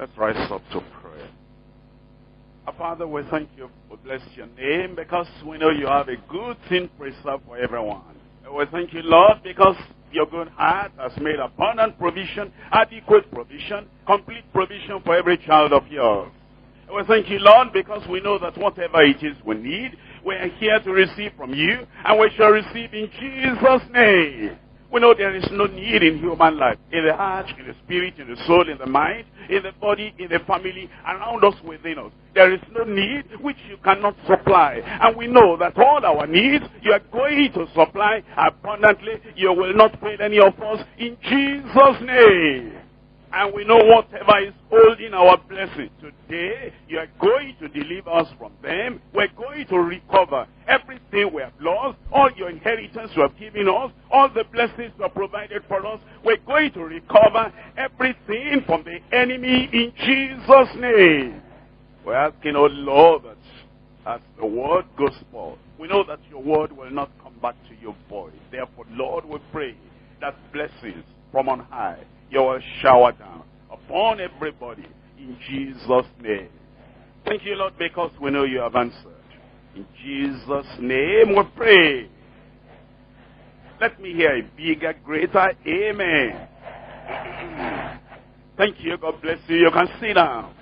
Let's rise up to prayer. Our Father, we thank you. We bless your name because we know you have a good thing preserved for everyone. And we thank you, Lord, because your good heart has made abundant provision, adequate provision, complete provision for every child of yours. And we thank you, Lord, because we know that whatever it is we need, we are here to receive from you, and we shall receive in Jesus' name. We know there is no need in human life, in the heart, in the spirit, in the soul, in the mind, in the body, in the family, around us, within us. There is no need which you cannot supply. And we know that all our needs, you are going to supply abundantly. You will not fail any of us in Jesus' name. And we know whatever is holding our blessing today, you are going to deliver us from them. We're going to recover everything we have lost, all your inheritance you have given us, all the blessings you have provided for us. We're going to recover everything from the enemy in Jesus' name. We're asking, oh Lord, that as the word goes forth, we know that your word will not come back to your void. Therefore, Lord, we pray that blessings from on high you will shower down upon everybody in Jesus' name. Thank you, Lord, because we know you have answered. In Jesus' name we pray. Let me hear a bigger, greater amen. Thank you. God bless you. You can sit down.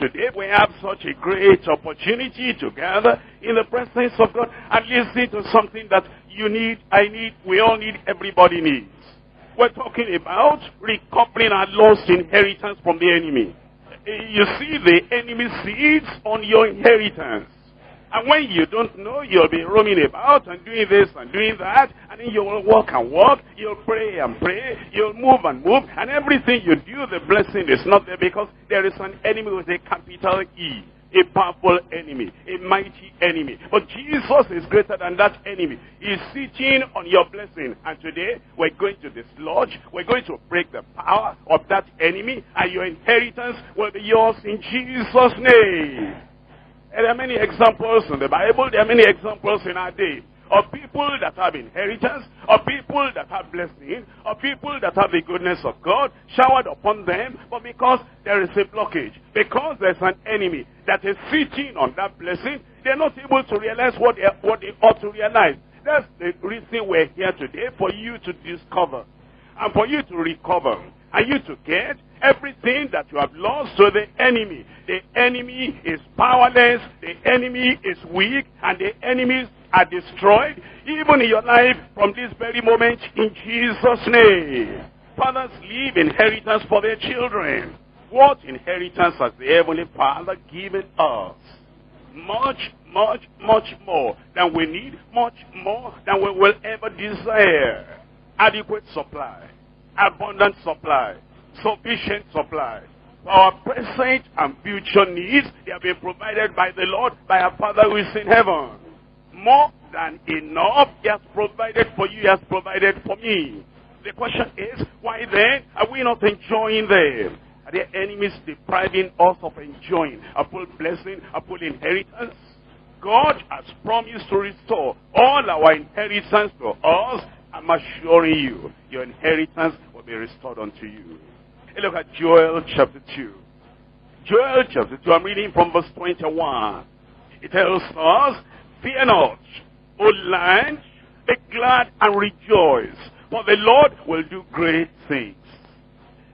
Today we have such a great opportunity to gather in the presence of God and listen to something that you need, I need, we all need, everybody needs. We're talking about recovering our lost inheritance from the enemy. You see the enemy seeds on your inheritance. And when you don't know, you'll be roaming about and doing this and doing that. And then you will walk and walk. You'll pray and pray. You'll move and move. And everything you do, the blessing is not there because there is an enemy with a capital E a powerful enemy, a mighty enemy. But Jesus is greater than that enemy. He's sitting on your blessing. And today, we're going to dislodge, we're going to break the power of that enemy, and your inheritance will be yours in Jesus' name. And there are many examples in the Bible, there are many examples in our day of people that have inheritance, of people that have blessing, of people that have the goodness of God showered upon them, but because there is a blockage, because there's an enemy that is sitting on that blessing, they're not able to realize what they, what they ought to realize. That's the reason we're here today, for you to discover, and for you to recover, and you to get everything that you have lost to the enemy. The enemy is powerless, the enemy is weak, and the enemy are destroyed, even in your life from this very moment in Jesus' name. Fathers leave inheritance for their children. What inheritance has the Heavenly Father given us? Much, much, much more than we need, much more than we will ever desire. Adequate supply, abundant supply, sufficient supply. Our present and future needs, they have been provided by the Lord, by our Father who is in heaven more than enough he has provided for you, he has provided for me. The question is, why then are we not enjoying them? Are there enemies depriving us of enjoying a full blessing, a full inheritance? God has promised to restore all our inheritance to us. I'm assuring you, your inheritance will be restored unto you. Hey, look at Joel chapter 2. Joel chapter 2, I'm reading from verse 21. It tells us Fear not, O land, be glad and rejoice, for the Lord will do great things.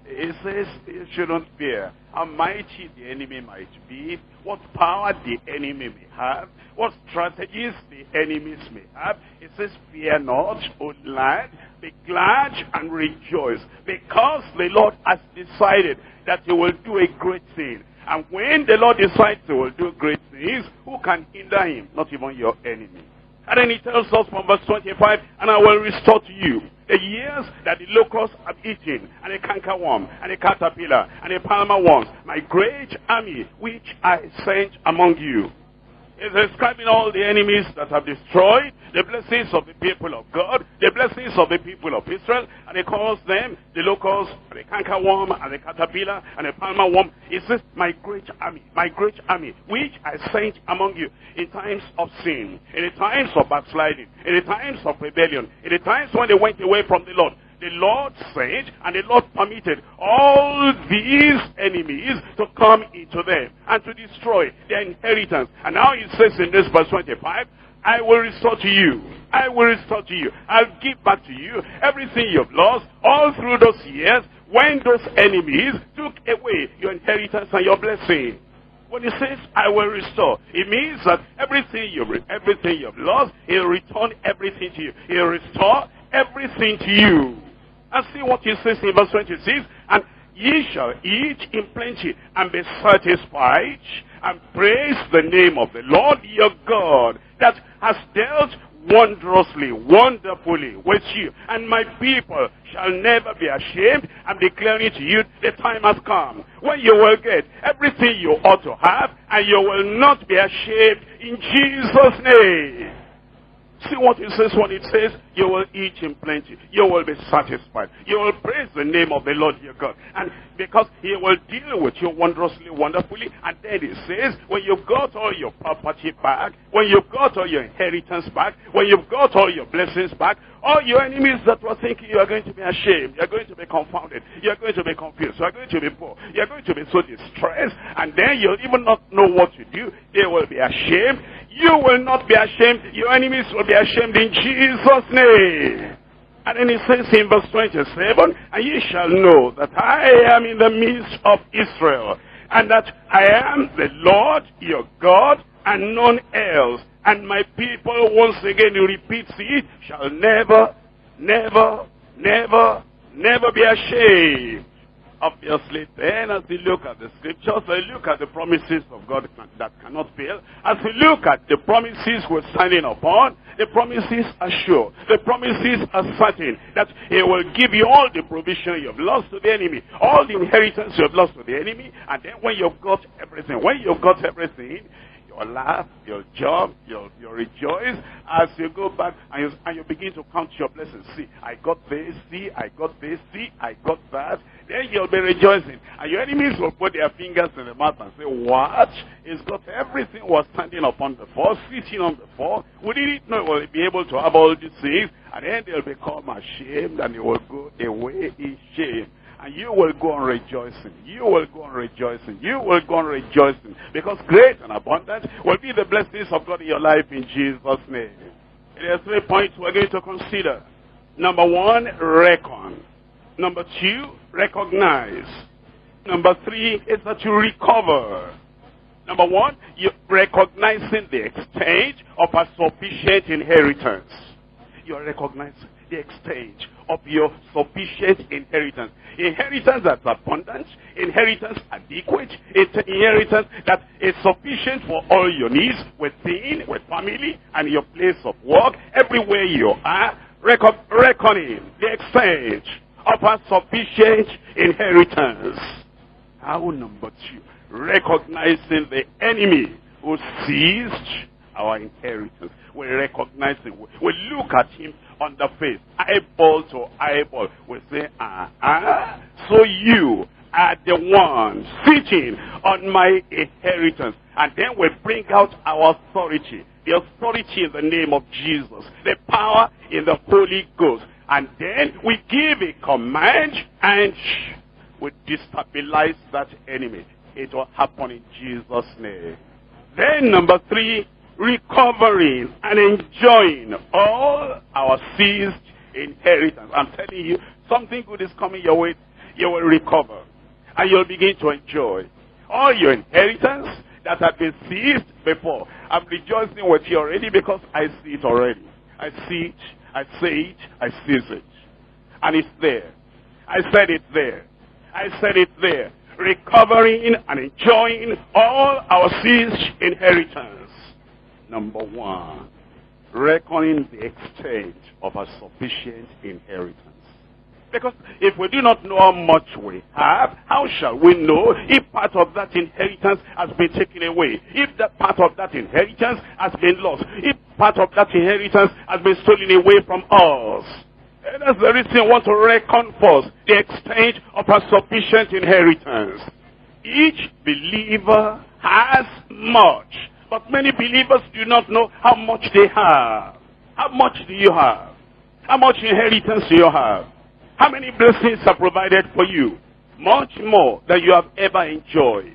He says you shouldn't fear how mighty the enemy might be, what power the enemy may have, what strategies the enemies may have. He says, fear not, O land, be glad and rejoice, because the Lord has decided that he will do a great thing. And when the Lord decides he will do great things, who can hinder him? Not even your enemy. And then he tells us from verse 25, and I will restore to you the years that the locusts have eaten, and the cankerworm, and the caterpillar, and the palmer worms, my great army which I sent among you. He's describing all the enemies that have destroyed the blessings of the people of God, the blessings of the people of Israel, and he calls them the locusts, and the cankerworm, and the caterpillar, and the palmer worm. He says, my great army, my great army, which I sent among you in times of sin, in the times of backsliding, in the times of rebellion, in the times when they went away from the Lord. The Lord said and the Lord permitted all these enemies to come into them and to destroy their inheritance. And now he says in this verse 25, I will restore to you. I will restore to you. I'll give back to you everything you've lost all through those years when those enemies took away your inheritance and your blessing. When he says, I will restore, it means that everything you everything you've lost, he'll return everything to you. He'll restore everything to you. And see what he says in verse 26, and ye shall eat in plenty and be satisfied and praise the name of the Lord your God that has dealt wondrously, wonderfully with you. And my people shall never be ashamed. I'm declaring to you, the time has come when you will get everything you ought to have, and you will not be ashamed in Jesus' name. See what it says when it says, you will eat in plenty. You will be satisfied. You will praise the name of the Lord your God. And because he will deal with you wondrously, wonderfully. And then it says, when you've got all your property back, when you've got all your inheritance back, when you've got all your blessings back, all your enemies that were thinking you are going to be ashamed, you're going to be confounded, you're going to be confused, you're going to be poor, you're going to be so distressed, and then you'll even not know what to do. They will be ashamed. You will not be ashamed. Your enemies will be ashamed in Jesus' name. And then he says in verse 27, And ye shall know that I am in the midst of Israel, and that I am the Lord your God, and none else. And my people, once again he repeats it, shall never, never, never, never be ashamed. Obviously, then as we look at the scriptures, we look at the promises of God that cannot fail. As we look at the promises we're standing upon, the promises are sure. The promises are certain that He will give you all the provision you've lost to the enemy, all the inheritance you've lost to the enemy, and then when you've got everything, when you've got everything, your laugh, your job, your, your rejoice as you go back and you, and you begin to count your blessings. See, I got this, see, I got this, see, I got that. Then you'll be rejoicing. And your enemies will put their fingers in the mouth and say, what? He's got everything was standing upon the floor, sitting on the floor. We didn't know will be able to have all these things. And then they'll become ashamed and they will go away in shame. And you will go on rejoicing. You will go on rejoicing. You will go on rejoicing. Because great and abundant will be the blessings of God in your life in Jesus' name. There are three points we're going to consider. Number one, reckon. Number two, recognize. Number three is that you recover. Number one, you're recognizing the extent of a sufficient inheritance. You're recognizing the extent of your sufficient inheritance. Inheritance that's abundant, inheritance adequate, inheritance that is sufficient for all your needs within, with family, and your place of work, everywhere you are, reckon, reckoning the extent of a sufficient inheritance. How number two, recognizing the enemy who seized our inheritance. We recognize him. We look at him on the face, eyeball to eyeball. We say, ah, so you are the one sitting on my inheritance. And then we bring out our authority. The authority in the name of Jesus. The power in the Holy Ghost. And then we give a command and we destabilize that enemy. It will happen in Jesus' name. Then number three, recovering and enjoying all our seized inheritance. I'm telling you, something good is coming your way. You will recover. And you'll begin to enjoy all your inheritance that had been seized before. I'm rejoicing with you already because I see it already. I see it, I say it, I seize it. And it's there. I said it there. I said it there. Recovering and enjoying all our seized inheritance. Number one, reckoning the extent of a sufficient inheritance. Because if we do not know how much we have, how shall we know if part of that inheritance has been taken away? If that part of that inheritance has been lost? If part of that inheritance has been stolen away from us? And that's the reason I want to reckon first the extent of a sufficient inheritance. Each believer has much but many believers do not know how much they have. How much do you have? How much inheritance do you have? How many blessings are provided for you? Much more than you have ever enjoyed.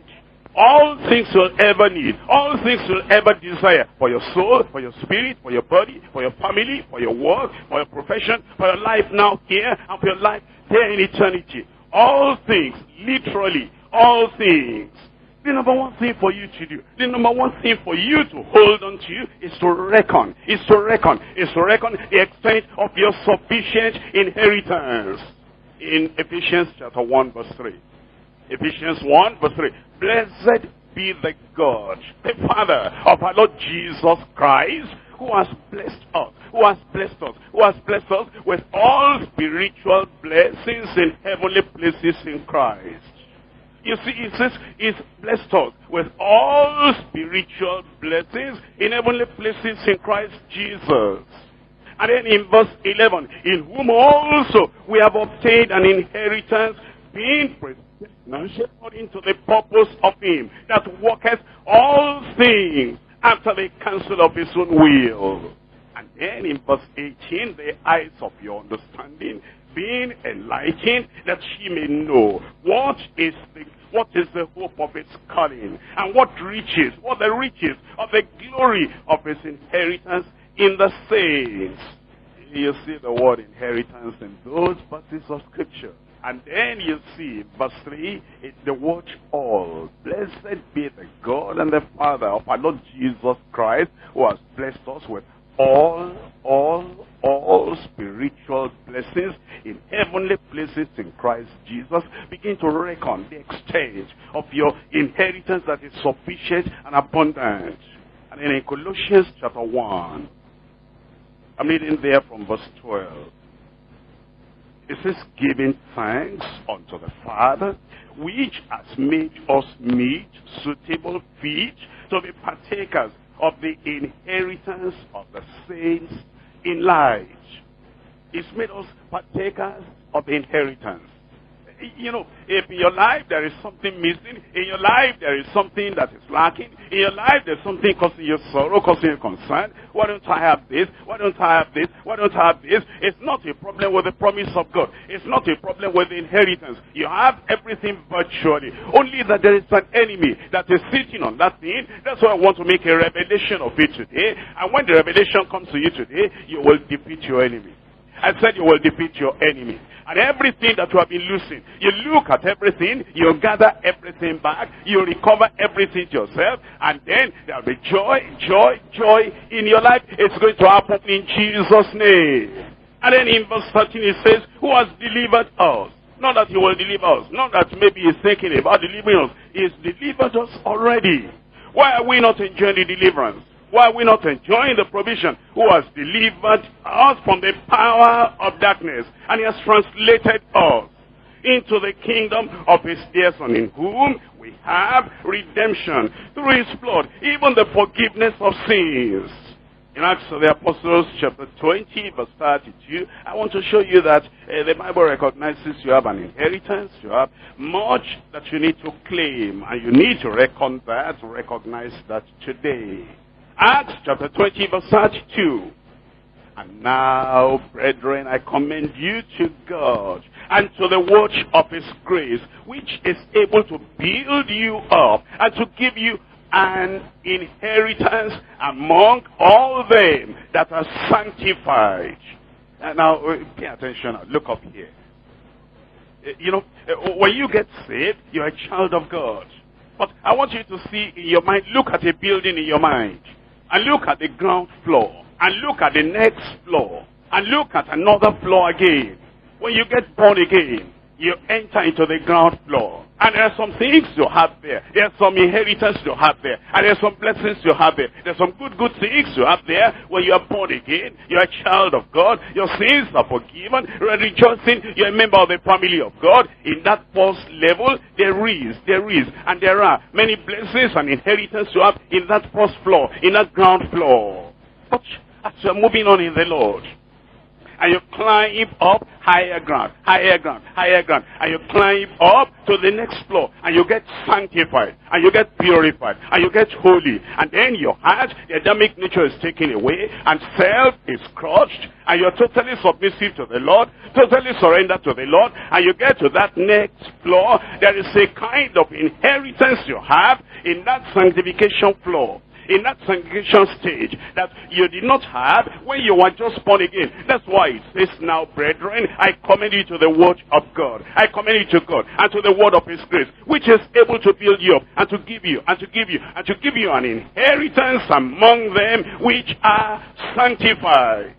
All things you'll ever need. All things you'll ever desire. For your soul, for your spirit, for your body, for your family, for your work, for your profession, for your life now here, and for your life there in eternity. All things, literally, all things. The number one thing for you to do, the number one thing for you to hold on to is to reckon, is to reckon, is to reckon the extent of your sufficient inheritance. In Ephesians chapter 1 verse 3. Ephesians 1 verse 3. Blessed be the God, the Father of our Lord Jesus Christ, who has blessed us, who has blessed us, who has blessed us with all spiritual blessings in heavenly places in Christ. You see, it says, He's blessed us with all spiritual blessings in heavenly places in Christ Jesus. And then in verse 11, in whom also we have obtained an inheritance, being predestinated according to the purpose of him that worketh all things after the counsel of his own will. And then in verse 18, the eyes of your understanding being enlightened that she may know what is the what is the hope of its calling? And what riches what the riches of the glory of his inheritance in the saints? You see the word inheritance in those verses of scripture. And then you see, verse 3, it's the word all. Blessed be the God and the Father of our Lord Jesus Christ, who has blessed us with all, all, all spiritual blessings in heavenly places in Christ Jesus. Begin to reckon the extent of your inheritance that is sufficient and abundant. And in Colossians chapter 1, I'm reading there from verse 12. It says, giving thanks unto the Father, which has made us meet, suitable feet, to be partakers of the inheritance of the saints in light. It's made us partakers of inheritance you know, if in your life there is something missing, in your life there is something that is lacking, in your life there's something causing you sorrow, causing you concern, why don't I have this? Why don't I have this? Why don't I have this? It's not a problem with the promise of God. It's not a problem with the inheritance. You have everything virtually. Only that there is an enemy that is sitting on that thing. That's why I want to make a revelation of it today. And when the revelation comes to you today, you will defeat your enemy. I said you will defeat your enemy. And everything that you have been losing, you look at everything, you gather everything back, you recover everything yourself, and then there will be joy, joy, joy in your life. It's going to happen in Jesus' name. And then in verse 13 it says, who has delivered us? Not that he will deliver us. Not that maybe he's thinking about delivering us. He's delivered us already. Why are we not enjoying the deliverance? Why are we not enjoying the provision who has delivered us from the power of darkness and he has translated us into the kingdom of his dear son in whom we have redemption through his blood, even the forgiveness of sins. In Acts of the Apostles chapter 20 verse 32, I want to show you that uh, the Bible recognizes you have an inheritance, you have much that you need to claim, and you need to reckon that, recognize that today. Acts chapter 20 verse 32. And now, brethren, I commend you to God and to the watch of his grace, which is able to build you up and to give you an inheritance among all them that are sanctified. Now, uh, pay attention. Look up here. Uh, you know, uh, when you get saved, you're a child of God. But I want you to see in your mind, look at a building in your mind and look at the ground floor and look at the next floor and look at another floor again. When you get born again, you enter into the ground floor. And there are some things you have there. There's some inheritance you have there. And there's some blessings you have there. There's some good, good things you have there when you are born again. You're a child of God. Your sins are forgiven. You're rejoicing. You're a member of the family of God. In that first level, there is, there is, and there are many blessings and inheritance you have in that first floor, in that ground floor. But as you're moving on in the Lord, and you climb up higher ground, higher ground, higher ground, and you climb up to the next floor, and you get sanctified, and you get purified, and you get holy, and then your heart, the Adamic nature is taken away, and self is crushed, and you're totally submissive to the Lord, totally surrendered to the Lord, and you get to that next floor, there is a kind of inheritance you have in that sanctification floor in that sanctification stage that you did not have when you were just born again. That's why it says now, brethren, I commend you to the word of God. I commend you to God and to the word of his grace, which is able to build you up and to give you and to give you and to give you an inheritance among them which are sanctified.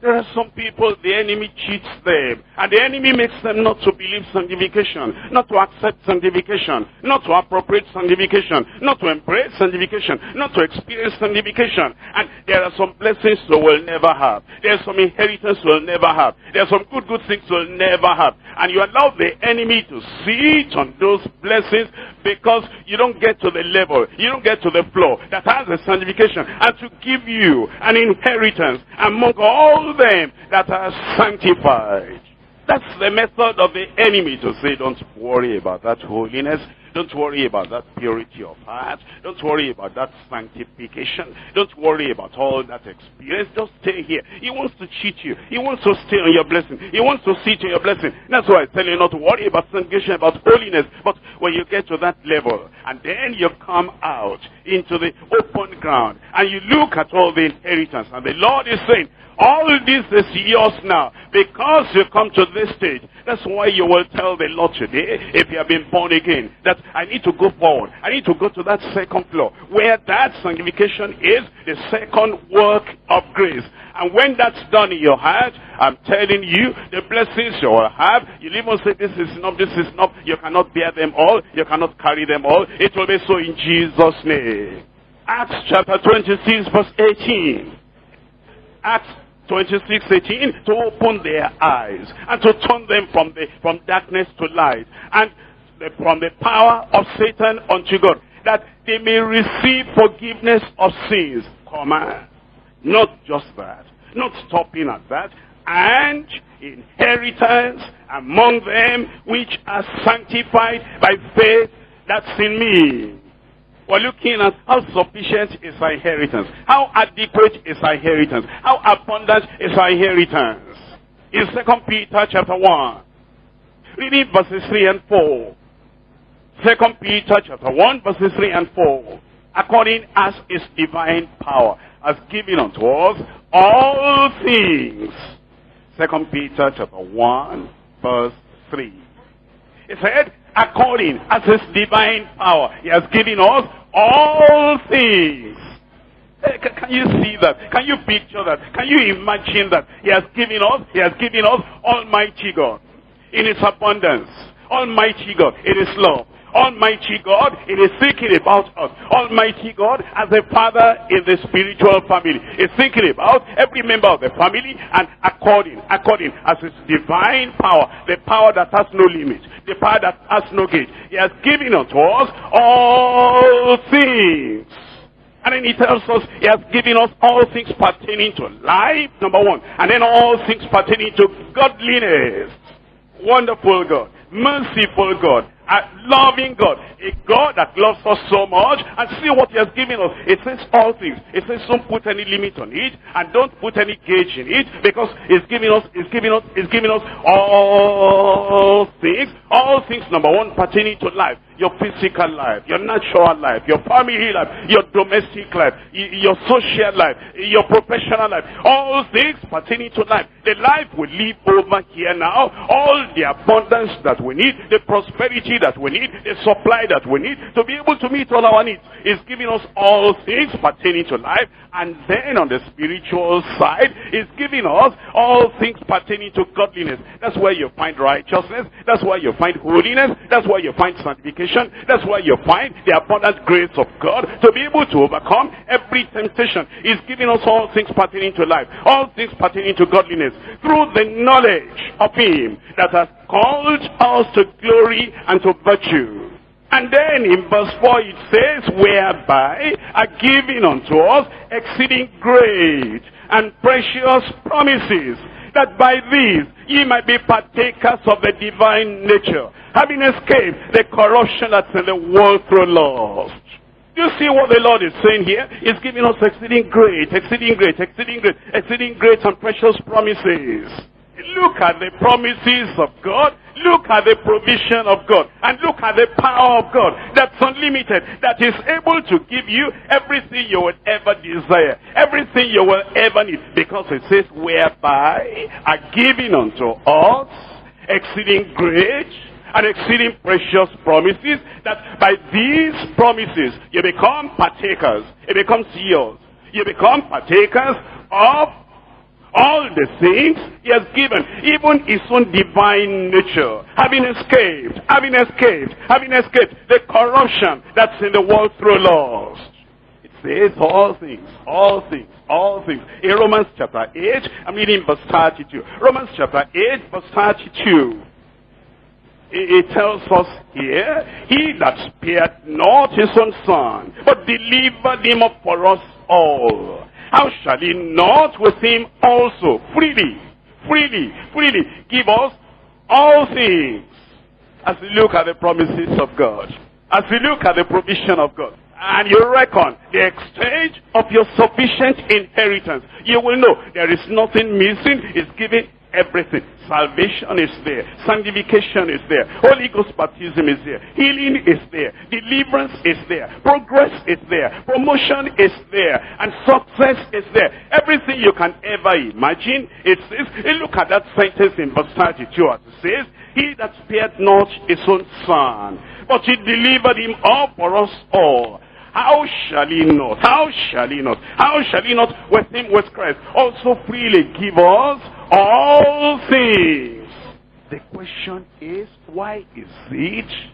There are some people, the enemy cheats them. And the enemy makes them not to believe sanctification, not to accept sanctification, not to appropriate sanctification, not to embrace sanctification, not to experience sanctification. And there are some blessings we will never have. There are some inheritance we'll never have. There are some good, good things we'll never have. And you allow the enemy to sit on those blessings because you don't get to the level, you don't get to the floor that has a sanctification and to give you an inheritance among all them that are sanctified. That's the method of the enemy to say, don't worry about that holiness. Don't worry about that purity of heart. Don't worry about that sanctification. Don't worry about all that experience. Just stay here. He wants to cheat you. He wants to stay on your blessing. He wants to sit on your blessing. That's why I tell you not to worry about sanctification, about holiness. But when you get to that level, and then you come out into the open ground, and you look at all the inheritance, and the Lord is saying, all this is yours now because you come to this stage. That's why you will tell the Lord today, if you have been born again, that I need to go forward. I need to go to that second floor where that sanctification is the second work of grace. And when that's done in your heart, I'm telling you, the blessings you will have, you even say, this is not, this is not, you cannot bear them all, you cannot carry them all. It will be so in Jesus' name. Acts chapter 26 verse 18. Acts 26, 18, to open their eyes and to turn them from, the, from darkness to light and from the power of Satan unto God, that they may receive forgiveness of sins. Comma. Not just that. Not stopping at that. And inheritance among them which are sanctified by faith that's in me. We're looking at how sufficient is our inheritance. How adequate is our inheritance. How abundant is our inheritance. In 2 Peter chapter 1. Reading verses 3 and 4. 2 Peter chapter 1 verses 3 and 4. According as his divine power has given unto us all things. 2 Peter chapter 1 verse 3. It said, according as his divine power he has given us all things. Eh, can you see that? Can you picture that? Can you imagine that? He has given us, He has given us Almighty God in His abundance. Almighty God in His love. Almighty God, it is thinking about us. Almighty God, as a father in the spiritual family, is thinking about every member of the family and according, according as his divine power, the power that has no limit, the power that has no gate. He has given unto us all things. And then he tells us he has given us all things pertaining to life, number one. And then all things pertaining to godliness. Wonderful God. Merciful God a loving God. A God that loves us so much. And see what he has given us. It says all things. It says don't put any limit on it. And don't put any gauge in it. Because it's giving us, it's giving us, it's giving us all things. All things, number one, pertaining to life your physical life, your natural life, your family life, your domestic life, your social life, your professional life, all things pertaining to life. The life we live over here now, all the abundance that we need, the prosperity that we need, the supply that we need to be able to meet all our needs is giving us all things pertaining to life. And then on the spiritual side, is giving us all things pertaining to godliness. That's where you find righteousness. That's where you find holiness. That's where you find sanctification temptation. That's why you find the abundant grace of God to be able to overcome every temptation. He's giving us all things pertaining to life, all things pertaining to godliness, through the knowledge of Him that has called us to glory and to virtue. And then in verse 4 it says, whereby are given unto us exceeding great and precious promises that by these ye might be partakers of the divine nature, having escaped the corruption that's in the world through lust. Do you see what the Lord is saying here? He's giving us exceeding great, exceeding great, exceeding great, exceeding great and precious promises. Look at the promises of God. Look at the provision of God. And look at the power of God that's unlimited. That is able to give you everything you will ever desire. Everything you will ever need. Because it says, whereby are given unto us exceeding great and exceeding precious promises that by these promises you become partakers. It becomes yours. You become partakers of all the things he has given, even his own divine nature, having escaped, having escaped, having escaped the corruption that's in the world through lust. It says all things, all things, all things. In Romans chapter 8, I'm reading verse 32. Romans chapter 8, verse 32. It tells us here, he that spared not his own son, but delivered him up for us all how shall he not with him also freely, freely, freely give us all things? As we look at the promises of God, as we look at the provision of God, and you reckon the exchange of your sufficient inheritance, you will know there is nothing missing. It's given everything. Salvation is there. Sanctification is there. Holy Ghost baptism is there. Healing is there. Deliverance is there. Progress is there. Promotion is there. And success is there. Everything you can ever imagine. It says, look at that sentence in verse 32 as it says, He that spared not his own son, but he delivered him up for us all. How shall he not? How shall he not? How shall he not with him, with Christ, also freely give us all things? The question is, why is it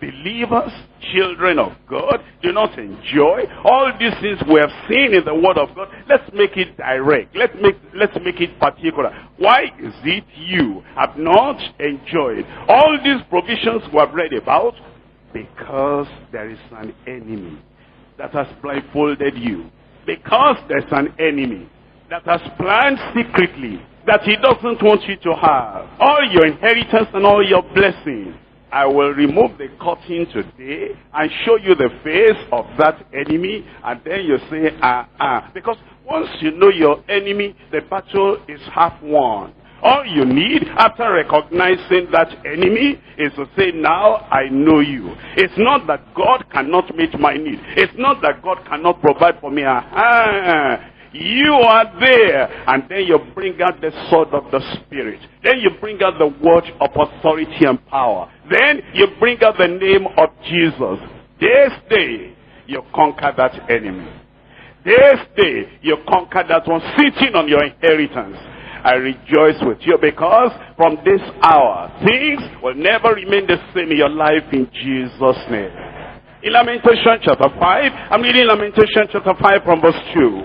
believers, children of God, do not enjoy all these things we have seen in the Word of God? Let's make it direct. Let's make, let's make it particular. Why is it you have not enjoyed all these provisions we have read about? Because there is an enemy that has blindfolded you. Because there's an enemy that has planned secretly that he doesn't want you to have. All your inheritance and all your blessings. I will remove the curtain today and show you the face of that enemy and then you say, ah, ah. Because once you know your enemy, the battle is half won. All you need after recognizing that enemy is to say, now I know you. It's not that God cannot meet my need. It's not that God cannot provide for me. Aha. You are there. And then you bring out the sword of the Spirit. Then you bring out the word of authority and power. Then you bring out the name of Jesus. This day, you conquer that enemy. This day, you conquer that one sitting on your inheritance. I rejoice with you because from this hour, things will never remain the same in your life in Jesus' name. In Lamentation chapter 5, I'm reading Lamentation chapter 5 from verse 2.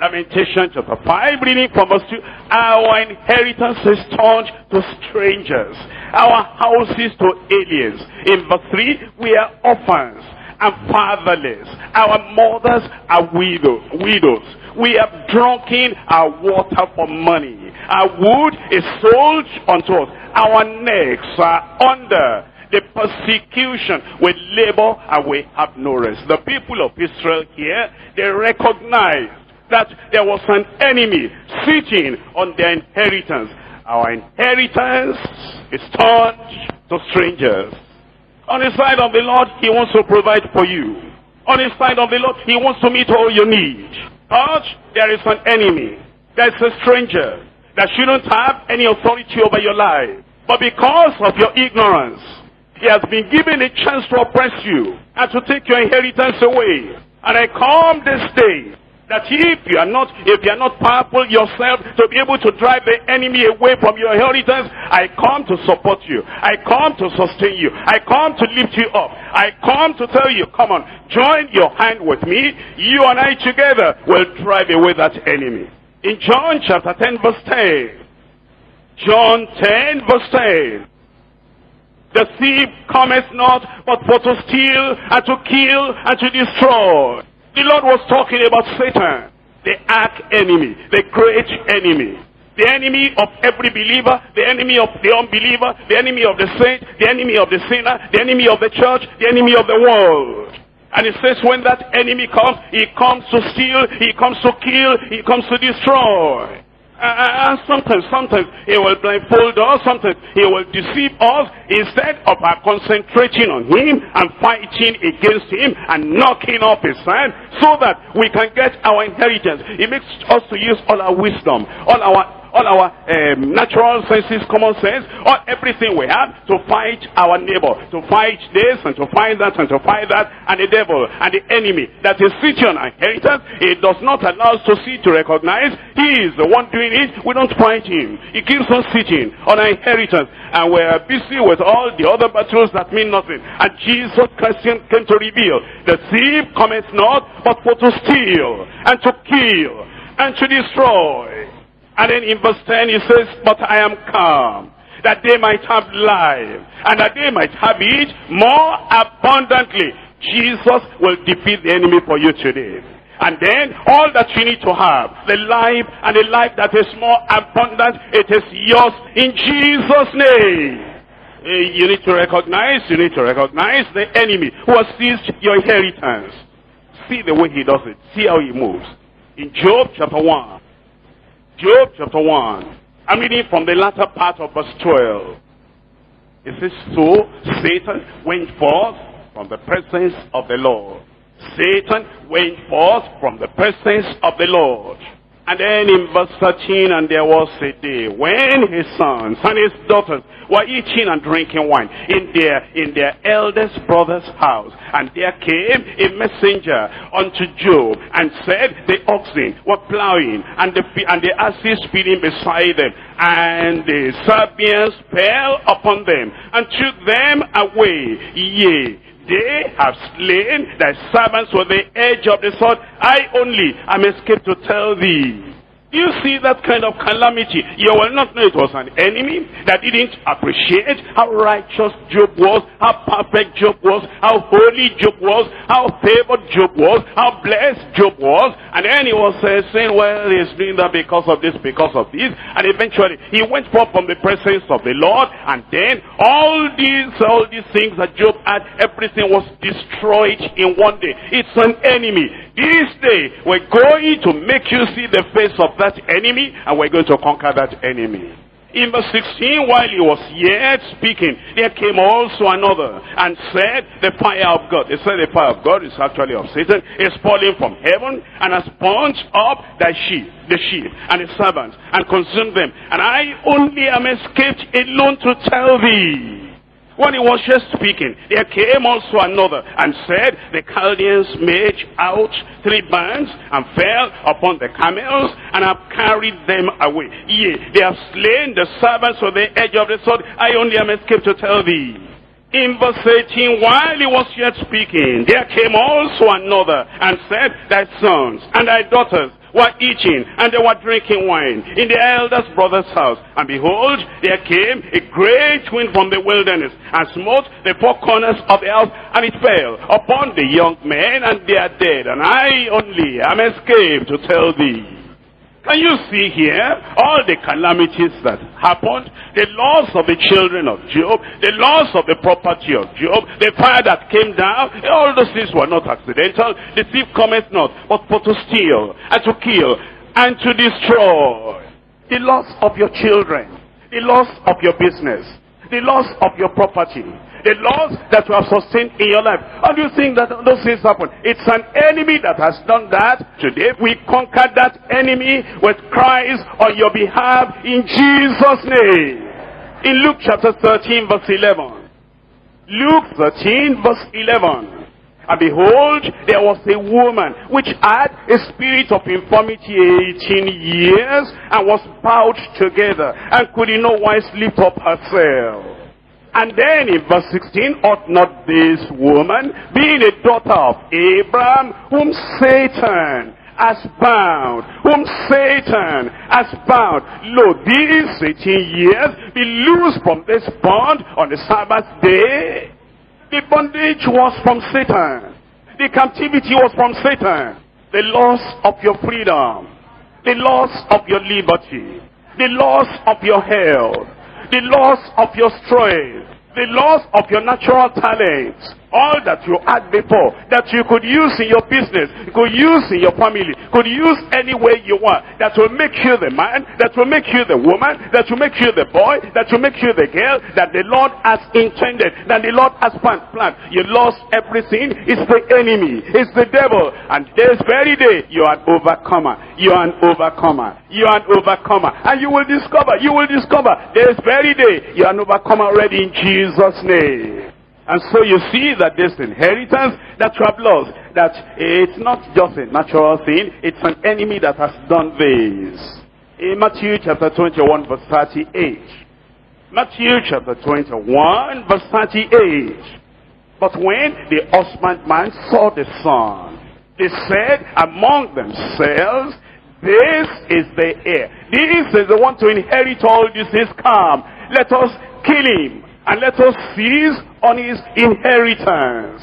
Lamentation chapter 5, reading from verse 2. Our inheritance is turned to strangers. Our houses to aliens. In verse 3, we are orphans and fatherless. Our mothers are widow, widows. We have drunken our water for money. Our wood is sold unto us. Our necks are under the persecution. We labor and we have no rest. The people of Israel here, they recognize that there was an enemy sitting on their inheritance. Our inheritance is turned to strangers. On the side of the Lord, he wants to provide for you. On the side of the Lord, he wants to meet all your needs. But there is an enemy. There's a stranger that shouldn't have any authority over your life. But because of your ignorance, he has been given a chance to oppress you and to take your inheritance away. And I come this day that if you are not if you are not powerful yourself to be able to drive the enemy away from your inheritance i come to support you i come to sustain you i come to lift you up i come to tell you come on join your hand with me you and i together will drive away that enemy in John chapter 10 verse 10. John 10 verse 10. The thief cometh not but for to steal and to kill and to destroy. The Lord was talking about Satan, the arch enemy, the great enemy, the enemy of every believer, the enemy of the unbeliever, the enemy of the saint, the enemy of the sinner, the enemy of the church, the enemy of the world. And it says when that enemy comes, he comes to steal, he comes to kill, he comes to destroy. And sometimes, sometimes he will blindfold us, sometimes he will deceive us instead of our concentrating on him and fighting against him and knocking off his hand so that we can get our inheritance. He makes us to use all our wisdom, all our all our um, natural senses, common sense, all everything we have to fight our neighbor, to fight this and to fight that and to fight that, and the devil and the enemy that is sitting on our inheritance, It does not allow us to see, to recognize, he is the one doing it, we don't fight him. He keeps on sitting on our inheritance, and we're busy with all the other battles that mean nothing. And Jesus Christ came to reveal, the thief cometh not, but for to steal, and to kill, and to destroy. And then in verse 10 he says, But I am come, that they might have life, and that they might have it more abundantly. Jesus will defeat the enemy for you today. And then all that you need to have, the life and the life that is more abundant, it is yours in Jesus' name. Eh, you need to recognize, you need to recognize the enemy who has seized your inheritance. See the way he does it. See how he moves. In Job chapter 1, Job chapter 1. I'm reading from the latter part of verse 12. It says, So Satan went forth from the presence of the Lord. Satan went forth from the presence of the Lord. And then in verse 13, and there was a day when his sons and his daughters were eating and drinking wine in their, in their eldest brother's house. And there came a messenger unto Job and said, the oxen were plowing and the, and the asses feeding beside them. And the Sabeans fell upon them and took them away. Yea, they have slain thy servants with the edge of the sword. I only am escaped to tell thee. You see that kind of calamity. You will not know it was an enemy that didn't appreciate how righteous Job was, how perfect Job was, how holy Job was, how favored Job was, how blessed Job was. And then he was uh, saying, well, he's doing that because of this, because of this. And eventually he went forth from the presence of the Lord. And then all these, all these things that Job had, everything was destroyed in one day. It's an enemy. This day, we're going to make you see the face of that enemy, and we're going to conquer that enemy. In verse 16, while he was yet speaking, there came also another and said, the fire of God. They said the fire of God is actually of Satan, is falling from heaven and has burnt up the sheep, the sheep and the servants and consumed them. And I only am escaped alone to tell thee. When he was just speaking, there came also another and said, the Chaldeans made out three bands and fell upon the camels and have carried them away. Yea, they have slain the servants of the edge of the sword. I only am escaped to tell thee. In verse 18, while he was yet speaking, there came also another and said, Thy sons and thy daughters were eating and they were drinking wine in the eldest brother's house. And behold, there came a great wind from the wilderness and smote the four corners of the house and it fell upon the young men and they are dead. And I only am escaped to tell thee. Can you see here all the calamities that happened? The loss of the children of Job, the loss of the property of Job, the fire that came down, all those things were not accidental. The thief cometh not, but for to steal, and to kill, and to destroy. The loss of your children, the loss of your business, the loss of your property, the laws that you have sustained in your life. How do you think that those things happen? It's an enemy that has done that. Today we conquer that enemy with Christ on your behalf in Jesus' name. In Luke chapter 13 verse 11. Luke 13 verse 11. And behold, there was a woman which had a spirit of infirmity 18 years and was bowed together and could in no wise lift up herself. And then in verse 16, ought not this woman, being a daughter of Abraham, whom Satan has bound, whom Satan has bound. Lo, these 18 years be loosed from this bond on the Sabbath day. The bondage was from Satan. The captivity was from Satan. The loss of your freedom. The loss of your liberty the loss of your health, the loss of your strength, the loss of your natural talents, all that you had before, that you could use in your business, you could use in your family, could use any way you want, that will make you the man, that will make you the woman, that will make you the boy, that will make you the girl, that the Lord has intended, that the Lord has planned. You lost everything. It's the enemy. It's the devil. And this very day, you are an overcomer. You are an overcomer. You are an overcomer. And you will discover, you will discover, this very day, you are an overcomer already in Jesus' name. And so you see that this inheritance that you have lost, that it's not just a natural thing, it's an enemy that has done this. In Matthew chapter 21 verse 38. Matthew chapter 21 verse 38. But when the husbandman saw the son, they said among themselves, this is the heir. This is the one to inherit all this is come. Let us kill him and let us seize on his inheritance.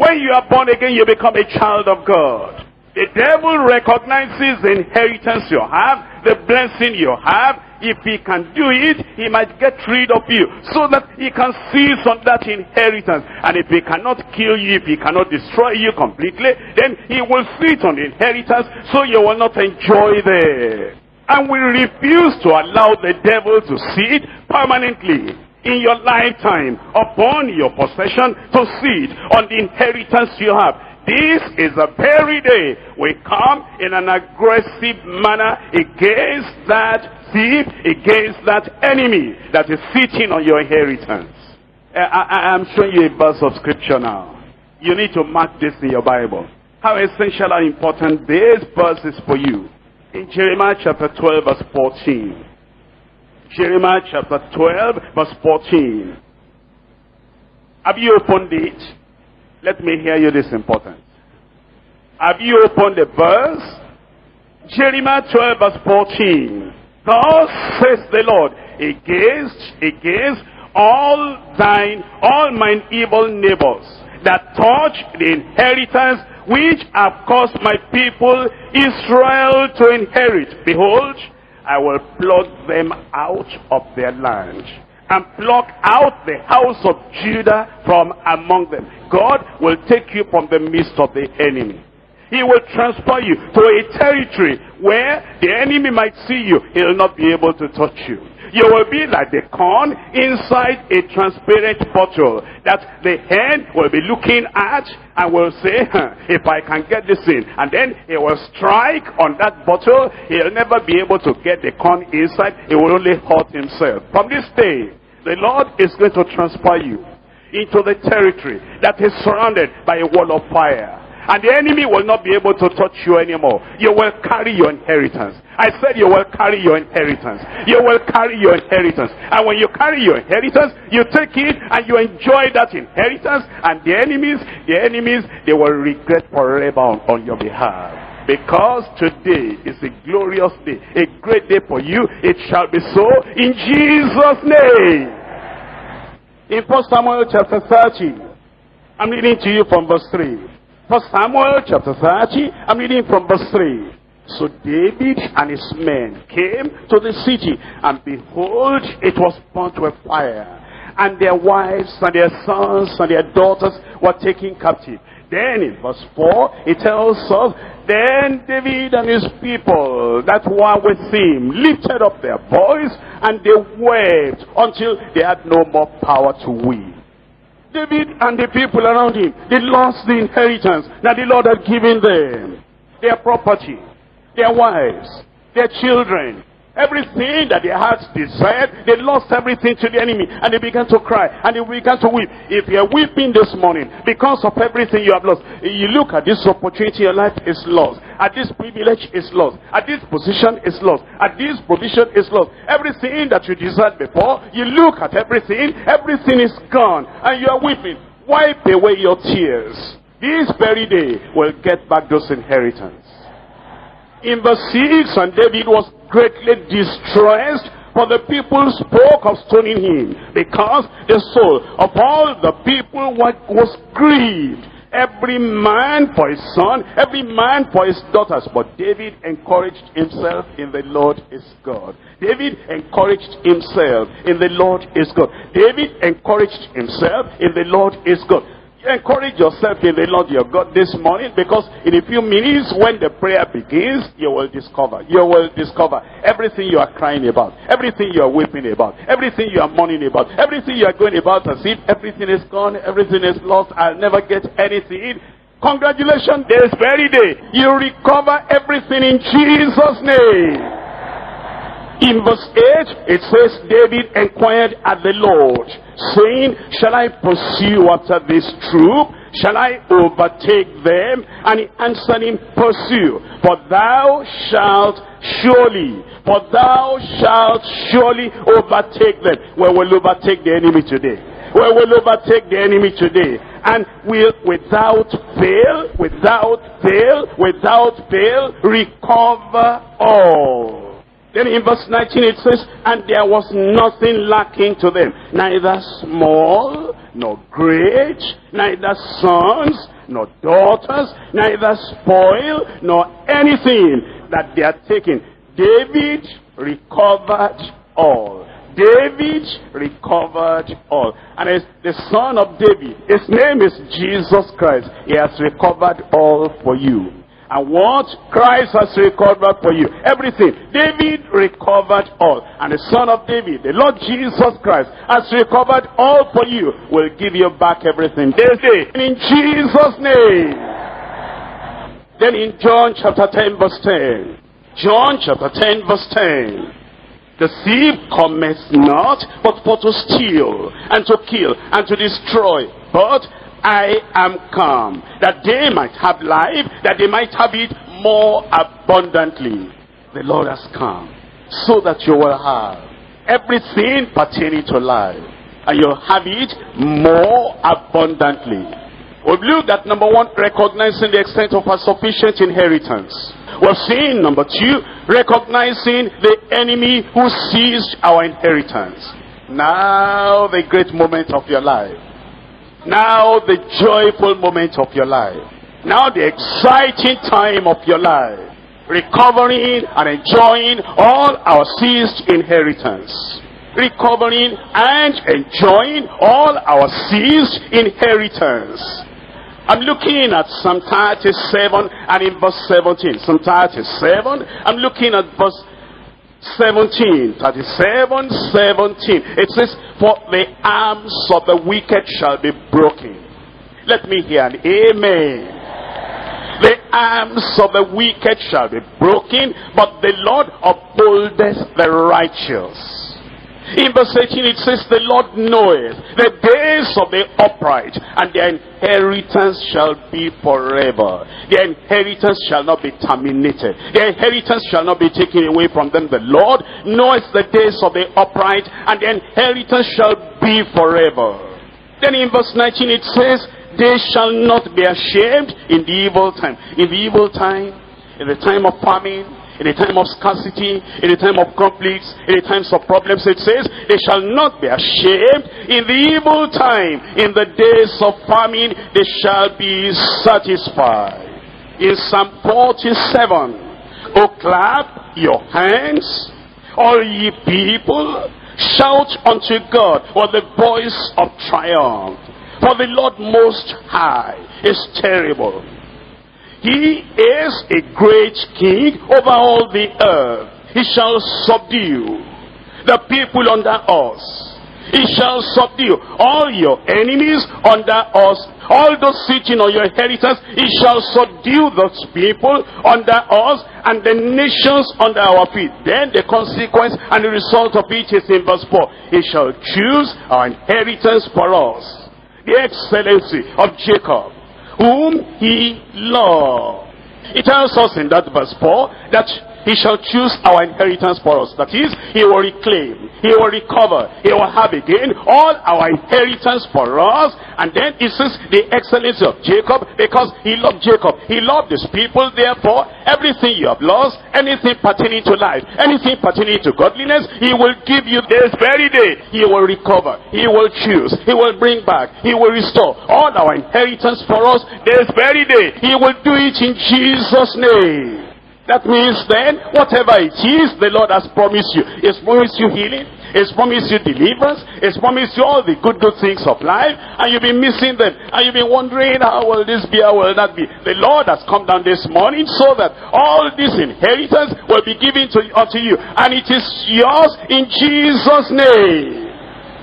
When you are born again, you become a child of God. The devil recognizes the inheritance you have, the blessing you have. If he can do it, he might get rid of you so that he can seize on that inheritance. And if he cannot kill you, if he cannot destroy you completely, then he will sit on the inheritance so you will not enjoy it. And we refuse to allow the devil to sit permanently in your lifetime upon your possession to seed on the inheritance you have. This is the very day we come in an aggressive manner against that thief, against that enemy that is sitting on your inheritance. I, am showing you a verse of scripture now. You need to mark this in your Bible. How essential and important this verse is for you. In Jeremiah chapter 12 verse 14. Jeremiah chapter 12, verse 14. Have you opened it? Let me hear you this important. Have you opened the verse? Jeremiah 12, verse 14. Thus says the Lord, against, against all thine, all mine evil neighbors that touch the inheritance which have caused my people Israel to inherit. Behold, I will pluck them out of their land and pluck out the house of Judah from among them. God will take you from the midst of the enemy. He will transfer you to a territory where the enemy might see you. He'll not be able to touch you. You will be like the corn inside a transparent bottle that the hen will be looking at and will say, if I can get this in. And then he will strike on that bottle. He'll never be able to get the corn inside. He will only hurt himself. From this day, the Lord is going to transfer you into the territory that is surrounded by a wall of fire. And the enemy will not be able to touch you anymore. You will carry your inheritance. I said you will carry your inheritance. You will carry your inheritance. And when you carry your inheritance, you take it and you enjoy that inheritance. And the enemies, the enemies, they will regret forever on, on your behalf. Because today is a glorious day, a great day for you. It shall be so in Jesus' name. In 1 Samuel chapter 30, I'm reading to you from verse 3. First Samuel chapter 30, I'm reading from verse 3. So David and his men came to the city, and behold, it was burnt with fire. And their wives and their sons and their daughters were taken captive. Then in verse 4, it tells us, Then David and his people that were with him lifted up their voice, and they wept until they had no more power to weep. David and the people around him, they lost the inheritance that the Lord had given them. Their property, their wives, their children, Everything that their hearts desired, they lost everything to the enemy. And they began to cry. And they began to weep. If you're weeping this morning because of everything you have lost, you look at this opportunity, your life is lost. At this privilege is lost. At this position is lost. At this provision is lost. Everything that you desired before, you look at everything, everything is gone. And you are weeping. Wipe away your tears. This very day will get back those inheritance. In verse 6, and David was greatly distressed for the people spoke of stoning him because the soul of all the people was grieved every man for his son, every man for his daughters. But David encouraged himself in the Lord is God. David encouraged himself in the Lord is God. David encouraged himself in the Lord is God. Encourage yourself in the Lord your God this morning because in a few minutes when the prayer begins, you will discover, you will discover everything you are crying about, everything you are weeping about, everything you are mourning about, everything you are going about as if everything is gone, everything is lost, I'll never get anything. Congratulations, this very day, you recover everything in Jesus' name. In verse 8, it says, David inquired at the Lord, saying, Shall I pursue after this troop? Shall I overtake them? And he answered him, Pursue, for thou shalt surely, for thou shalt surely overtake them. We will overtake the enemy today. We will overtake the enemy today. And will, without fail, without fail, without fail, recover all. Then in verse 19 it says, And there was nothing lacking to them, neither small nor great, neither sons nor daughters, neither spoil nor anything that they are taking. David recovered all. David recovered all. And it's the son of David. His name is Jesus Christ. He has recovered all for you. And what Christ has recovered for you. Everything. David recovered all. And the son of David, the Lord Jesus Christ, has recovered all for you. Will give you back everything. This day. In Jesus' name. Then in John chapter 10 verse 10. John chapter 10 verse 10. The thief cometh not, but for to steal, and to kill, and to destroy. But I am come, that they might have life, that they might have it more abundantly. The Lord has come, so that you will have everything pertaining to life, and you'll have it more abundantly. We've looked at number one, recognizing the extent of our sufficient inheritance. We've seen number two, recognizing the enemy who seized our inheritance. Now the great moment of your life. Now the joyful moment of your life. Now the exciting time of your life. Recovering and enjoying all our seized inheritance. Recovering and enjoying all our seized inheritance. I'm looking at Psalm 37 and in verse 17. Psalm 37, I'm looking at verse 17, 37, 17. It says, For the arms of the wicked shall be broken. Let me hear an amen. The arms of the wicked shall be broken, but the Lord upholdeth the righteous. In verse 18 it says, The Lord knoweth the days of the upright, and their inheritance shall be forever. Their inheritance shall not be terminated. Their inheritance shall not be taken away from them. The Lord knoweth the days of the upright, and their inheritance shall be forever. Then in verse 19 it says, They shall not be ashamed in the evil time. In the evil time, in the time of famine, in a time of scarcity, in a time of conflicts, in a times of problems, it says, they shall not be ashamed in the evil time. In the days of famine, they shall be satisfied. In Psalm 47, Oh, clap your hands, all ye people, shout unto God with the voice of triumph. For the Lord Most High is terrible he is a great king over all the earth. He shall subdue the people under us. He shall subdue all your enemies under us. All those sitting on your inheritance, he shall subdue those people under us and the nations under our feet. Then the consequence and the result of it is in verse 4. He shall choose our inheritance for us. The excellency of Jacob whom he loved. It tells us in that verse 4 that he shall choose our inheritance for us. That is, he will reclaim, he will recover, he will have again all our inheritance for us. And then it says the excellency of Jacob, because he loved Jacob. He loved his people, therefore, everything you have lost, anything pertaining to life, anything pertaining to godliness, he will give you this very day. He will recover, he will choose, he will bring back, he will restore all our inheritance for us this very day. He will do it in Jesus' name. That means then, whatever it is the Lord has promised you, He's promised you healing, He's promised you deliverance, He's promised you all the good, good things of life, and you've been missing them, and you've been wondering, how will this be, how will that be? The Lord has come down this morning so that all this inheritance will be given to, unto you, and it is yours in Jesus' name.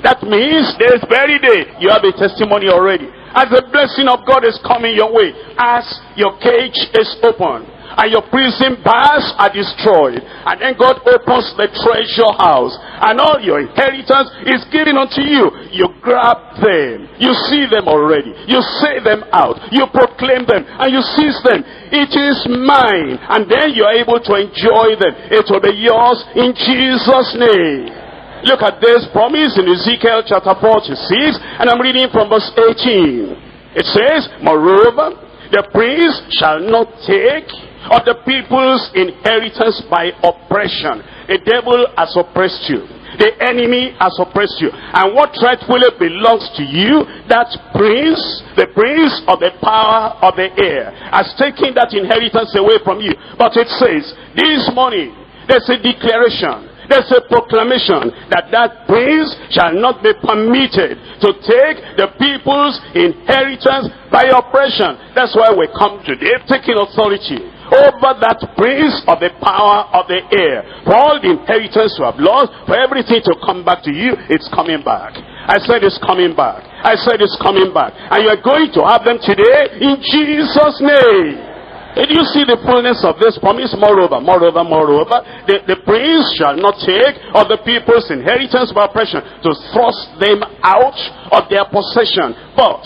That means this very day, you have a testimony already. As the blessing of God is coming your way, as your cage is open, and your prison bars are destroyed. And then God opens the treasure house and all your inheritance is given unto you. You grab them. You see them already. You say them out. You proclaim them and you seize them. It is mine. And then you are able to enjoy them. It will be yours in Jesus' name. Look at this promise in Ezekiel chapter 46 and I'm reading from verse 18. It says, Moreover, the prince shall not take of the people's inheritance by oppression. The devil has oppressed you. The enemy has oppressed you. And what rightfully belongs to you, that prince, the prince of the power of the air, has taken that inheritance away from you. But it says, this morning, there's a declaration there's a proclamation that that prince shall not be permitted to take the people's inheritance by oppression. That's why we come today taking authority over that prince of the power of the air. For all the inheritance you have lost, for everything to come back to you, it's coming back. I said it's coming back. I said it's coming back. And you're going to have them today in Jesus' name. Did you see the fullness of this promise? Moreover, moreover, moreover, the, the prince shall not take of the people's inheritance by oppression to thrust them out of their possession. But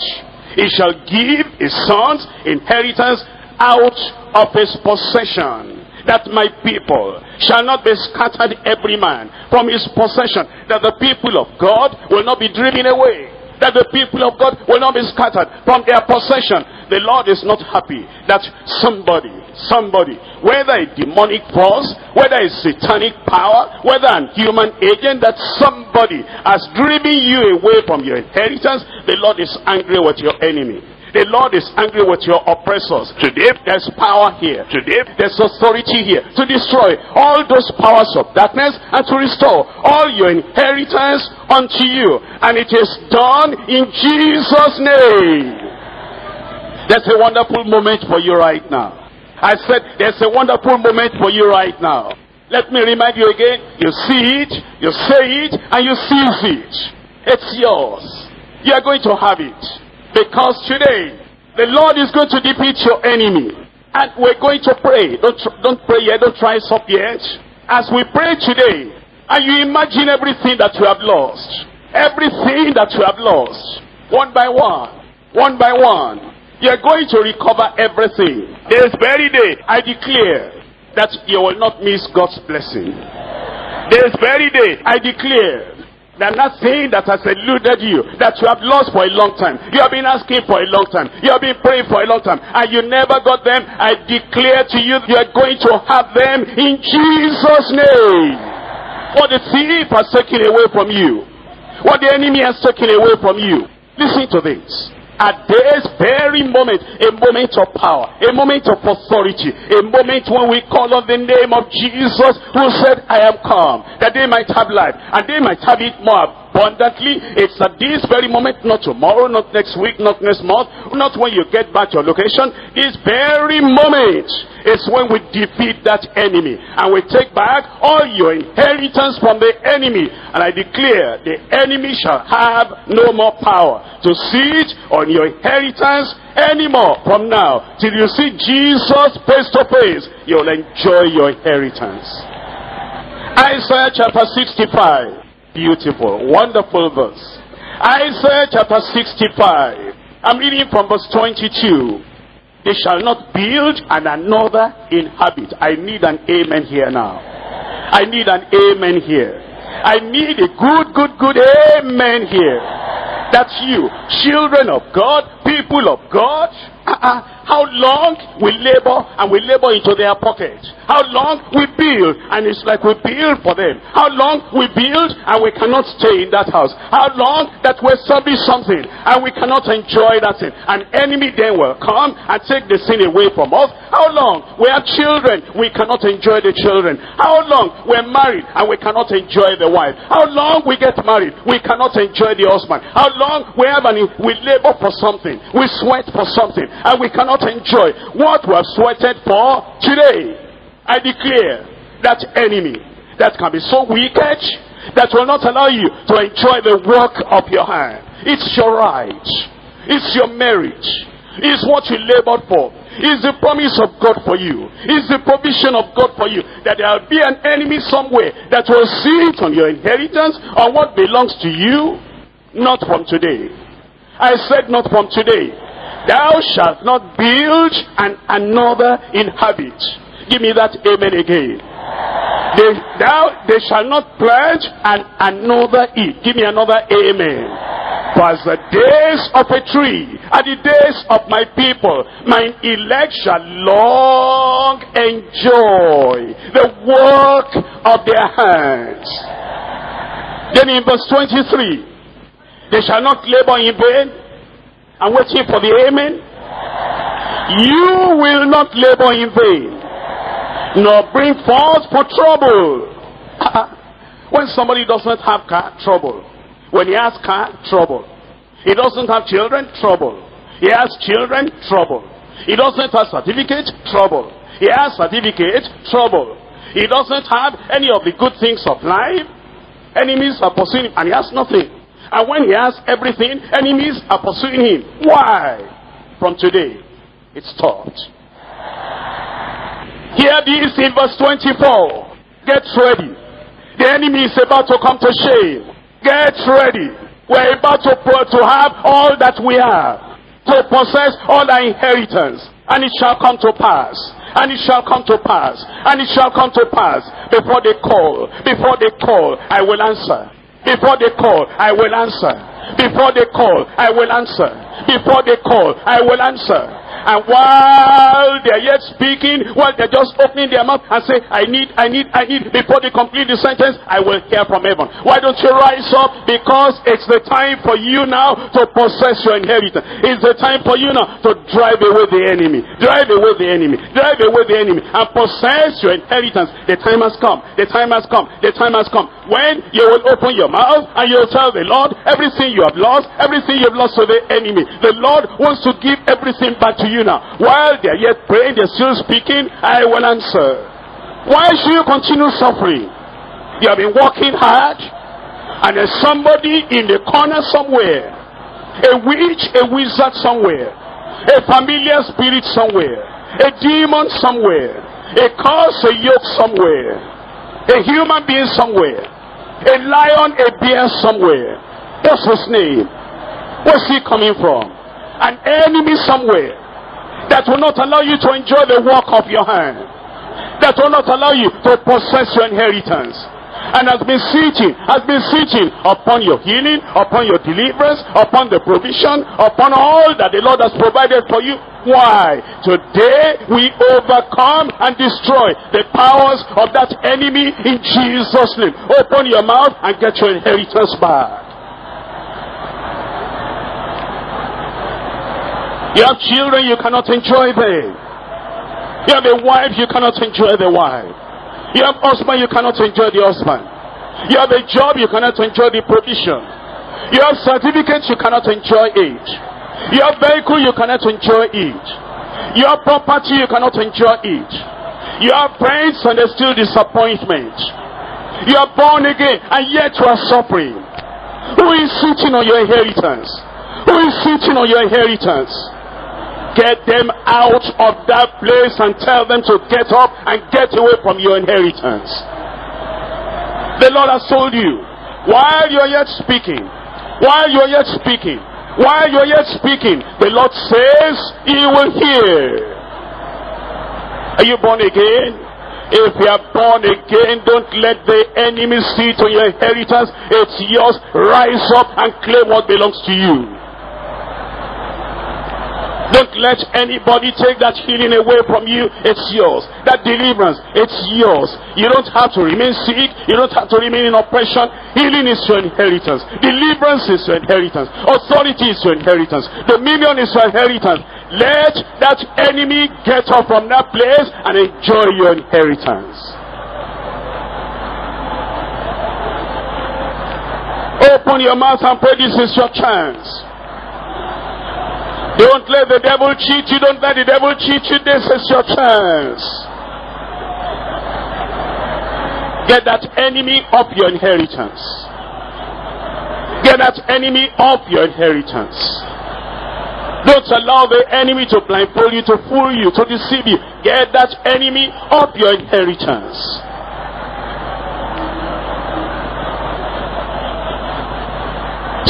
he shall give his sons inheritance out of his possession that my people shall not be scattered every man from his possession, that the people of God will not be driven away, that the people of God will not be scattered from their possession. The Lord is not happy that somebody, somebody, whether a demonic force, whether a satanic power, whether a human agent, that somebody has driven you away from your inheritance, the Lord is angry with your enemy. The Lord is angry with your oppressors. Today, there's power here. Today, there's authority here to destroy all those powers of darkness and to restore all your inheritance unto you. And it is done in Jesus' name. That's a wonderful moment for you right now. I said, there's a wonderful moment for you right now. Let me remind you again, you see it, you say it, and you seize it. It's yours. You are going to have it. Because today, the Lord is going to defeat your enemy. And we're going to pray. Don't, don't pray yet. Don't try up yet. As we pray today, and you imagine everything that you have lost. Everything that you have lost. One by one. One by one. You're going to recover everything. This very day, I declare that you will not miss God's blessing. This very day, I declare that nothing that has eluded you, that you have lost for a long time. You have been asking for a long time. You have been praying for a long time. And you never got them. I declare to you, you are going to have them in Jesus' name. What the thief has taken away from you. What the enemy has taken away from you. Listen to this at this very moment, a moment of power, a moment of authority, a moment when we call on the name of Jesus who said, I am come, that they might have life, and they might have it more abundantly. It's at this very moment, not tomorrow, not next week, not next month, not when you get back to your location. This very moment is when we defeat that enemy, and we take back all your inheritance from the enemy. And I declare, the enemy shall have no more power to sit on your inheritance anymore from now till you see Jesus face to face you'll enjoy your inheritance Isaiah chapter 65 beautiful wonderful verse Isaiah chapter 65 I'm reading from verse 22 they shall not build and another inhabit. I need an amen here now. I need an amen here. I need a good, good, good amen here. That's you. Children of God, people of God. Uh -uh. How long we labor and we labor into their pocket. How long we build and it's like we build for them. How long we build and we cannot stay in that house. How long that we establish something and we cannot enjoy that thing. An enemy then will come and take the sin away from us. How long we have children, we cannot enjoy the children. How long we're married and we cannot enjoy the wife. How long we get married, we cannot enjoy the husband. How long we have an, we labor for something, we sweat for something, and we cannot enjoy what we have sweated for today. I declare that enemy that can be so wicked that will not allow you to enjoy the work of your hand. It's your right. It's your merit. It's what you labored for. It's the promise of God for you. It's the provision of God for you. That there will be an enemy somewhere that will sit on your inheritance, on what belongs to you, not from today. I said not from today. Thou shalt not build and another inhabit. Give me that amen again. They, thou, they shall not pledge and another eat. Give me another amen. For as the days of a tree, are the days of my people, my elect shall long enjoy the work of their hands. Then in verse 23, they shall not labor in vain. I'm waiting for the amen. You will not labor in vain, nor bring forth for trouble. when somebody doesn't have car, trouble. When he has car, trouble. He doesn't have children, trouble. He has children, trouble. He doesn't have certificate, trouble. He has certificate, trouble. He doesn't have any of the good things of life. Enemies are pursuing him, and he has nothing. And when he has everything, enemies are pursuing him. Why? From today, it's taught. Hear this in verse 24. Get ready. The enemy is about to come to shame. Get ready. We're about to, to have all that we have. To possess all our inheritance. And it shall come to pass. And it shall come to pass. And it shall come to pass. Before they call. Before they call. I will answer. Before they call, I will answer. Before they call, I will answer. Before they call, I will answer. And while they're yet speaking, while they're just opening their mouth and say, I need, I need, I need, before they complete the sentence, I will hear from heaven. Why don't you rise up? Because it's the time for you now to possess your inheritance. It's the time for you now to drive away the enemy. Drive away the enemy. Drive away the enemy. And possess your inheritance. The time has come. The time has come. The time has come. When you will open your mouth and you'll tell the Lord everything you have lost, everything you've lost to the enemy. The Lord wants to give everything back to you now. While they're yet praying, they're still speaking, I will answer. Why should you continue suffering? You have been working hard, and there's somebody in the corner somewhere, a witch, a wizard somewhere, a familiar spirit somewhere, a demon somewhere, a curse, a yoke somewhere, a human being somewhere, a lion, a bear somewhere. What's his name? Where's he coming from? An enemy somewhere that will not allow you to enjoy the work of your hand. That will not allow you to possess your inheritance. And has been sitting, has been sitting upon your healing, upon your deliverance, upon the provision, upon all that the Lord has provided for you. Why? Today we overcome and destroy the powers of that enemy in Jesus' name. Open your mouth and get your inheritance back. You have children, you cannot enjoy them. You have a wife, you cannot enjoy the wife. You have husband, you cannot enjoy the husband. You have a job, you cannot enjoy the provision. You have certificates, you cannot enjoy it. You have vehicle, you cannot enjoy it. You have property, you cannot enjoy it. You have friends and there's still disappointment. You are born again and yet you are suffering. Who is sitting on your inheritance? Who is sitting on your inheritance? Get them out of that place and tell them to get up and get away from your inheritance. The Lord has told you, while you are yet speaking, while you are yet speaking, While you're yet speaking, the Lord says he will hear. Are you born again? If you are born again, don't let the enemy see to your inheritance. It's yours. Rise up and claim what belongs to you. Don't let anybody take that healing away from you. It's yours. That deliverance, it's yours. You don't have to remain sick. You don't have to remain in oppression. Healing is your inheritance. Deliverance is your inheritance. Authority is your inheritance. Dominion is your inheritance. Let that enemy get up from that place and enjoy your inheritance. Open your mouth and pray. This is your chance. Don't let the devil cheat you. Don't let the devil cheat you. This is your chance. Get that enemy of your inheritance. Get that enemy of your inheritance. Don't allow the enemy to blindfold you, to fool you, to deceive you. Get that enemy of your inheritance.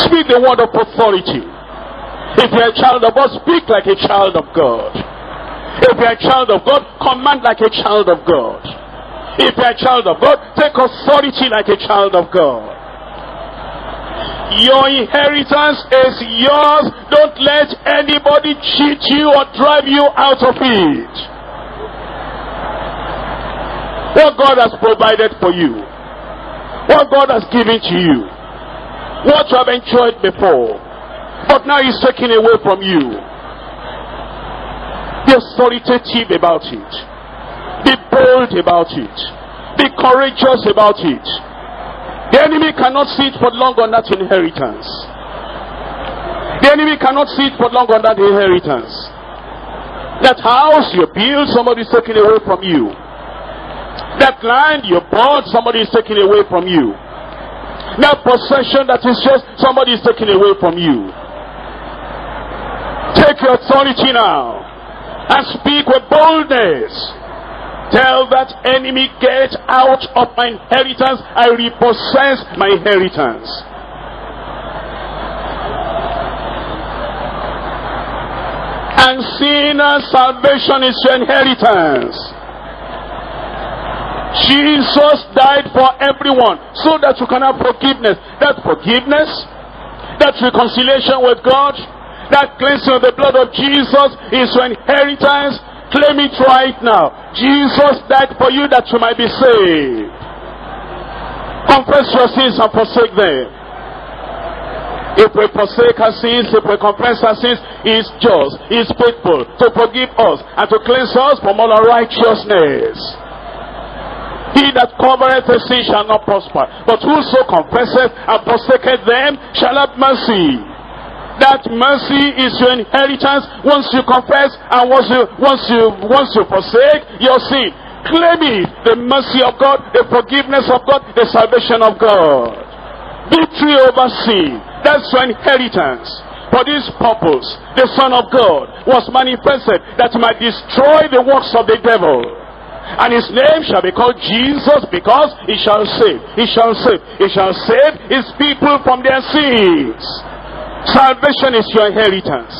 Speak the word of authority. If you're a child of God, speak like a child of God. If you're a child of God, command like a child of God. If you're a child of God, take authority like a child of God. Your inheritance is yours. Don't let anybody cheat you or drive you out of it. What God has provided for you. What God has given to you. What you have enjoyed before. But now he's taken away from you. Be authoritative about it. Be bold about it. Be courageous about it. The enemy cannot sit for long on that inheritance. The enemy cannot sit for long on that inheritance. That house you build, somebody is taking away from you. That land you bought, somebody is taking away from you. That possession that is just, somebody is taking away from you. Take your authority now and speak with boldness. Tell that enemy, get out of my inheritance. I repossess my inheritance. And sinner salvation is your inheritance. Jesus died for everyone so that you can have forgiveness. That forgiveness, that reconciliation with God, that cleansing of the blood of Jesus is your inheritance. Claim it right now. Jesus died for you that you might be saved. Confess your sins and forsake them. If we forsake our sins, if we confess our sins, He just, He is faithful to forgive us and to cleanse us from all unrighteousness. He that covereth the sin shall not prosper, but whoso confesseth and forsaketh them shall have mercy. That mercy is your inheritance once you confess and once you once you once you forsake your sin. Claim it. The mercy of God, the forgiveness of God, the salvation of God. Victory over sin. That's your inheritance. For this purpose, the Son of God was manifested that he might destroy the works of the devil. And his name shall be called Jesus because he shall save. He shall save. He shall save his people from their sins. Salvation is your inheritance.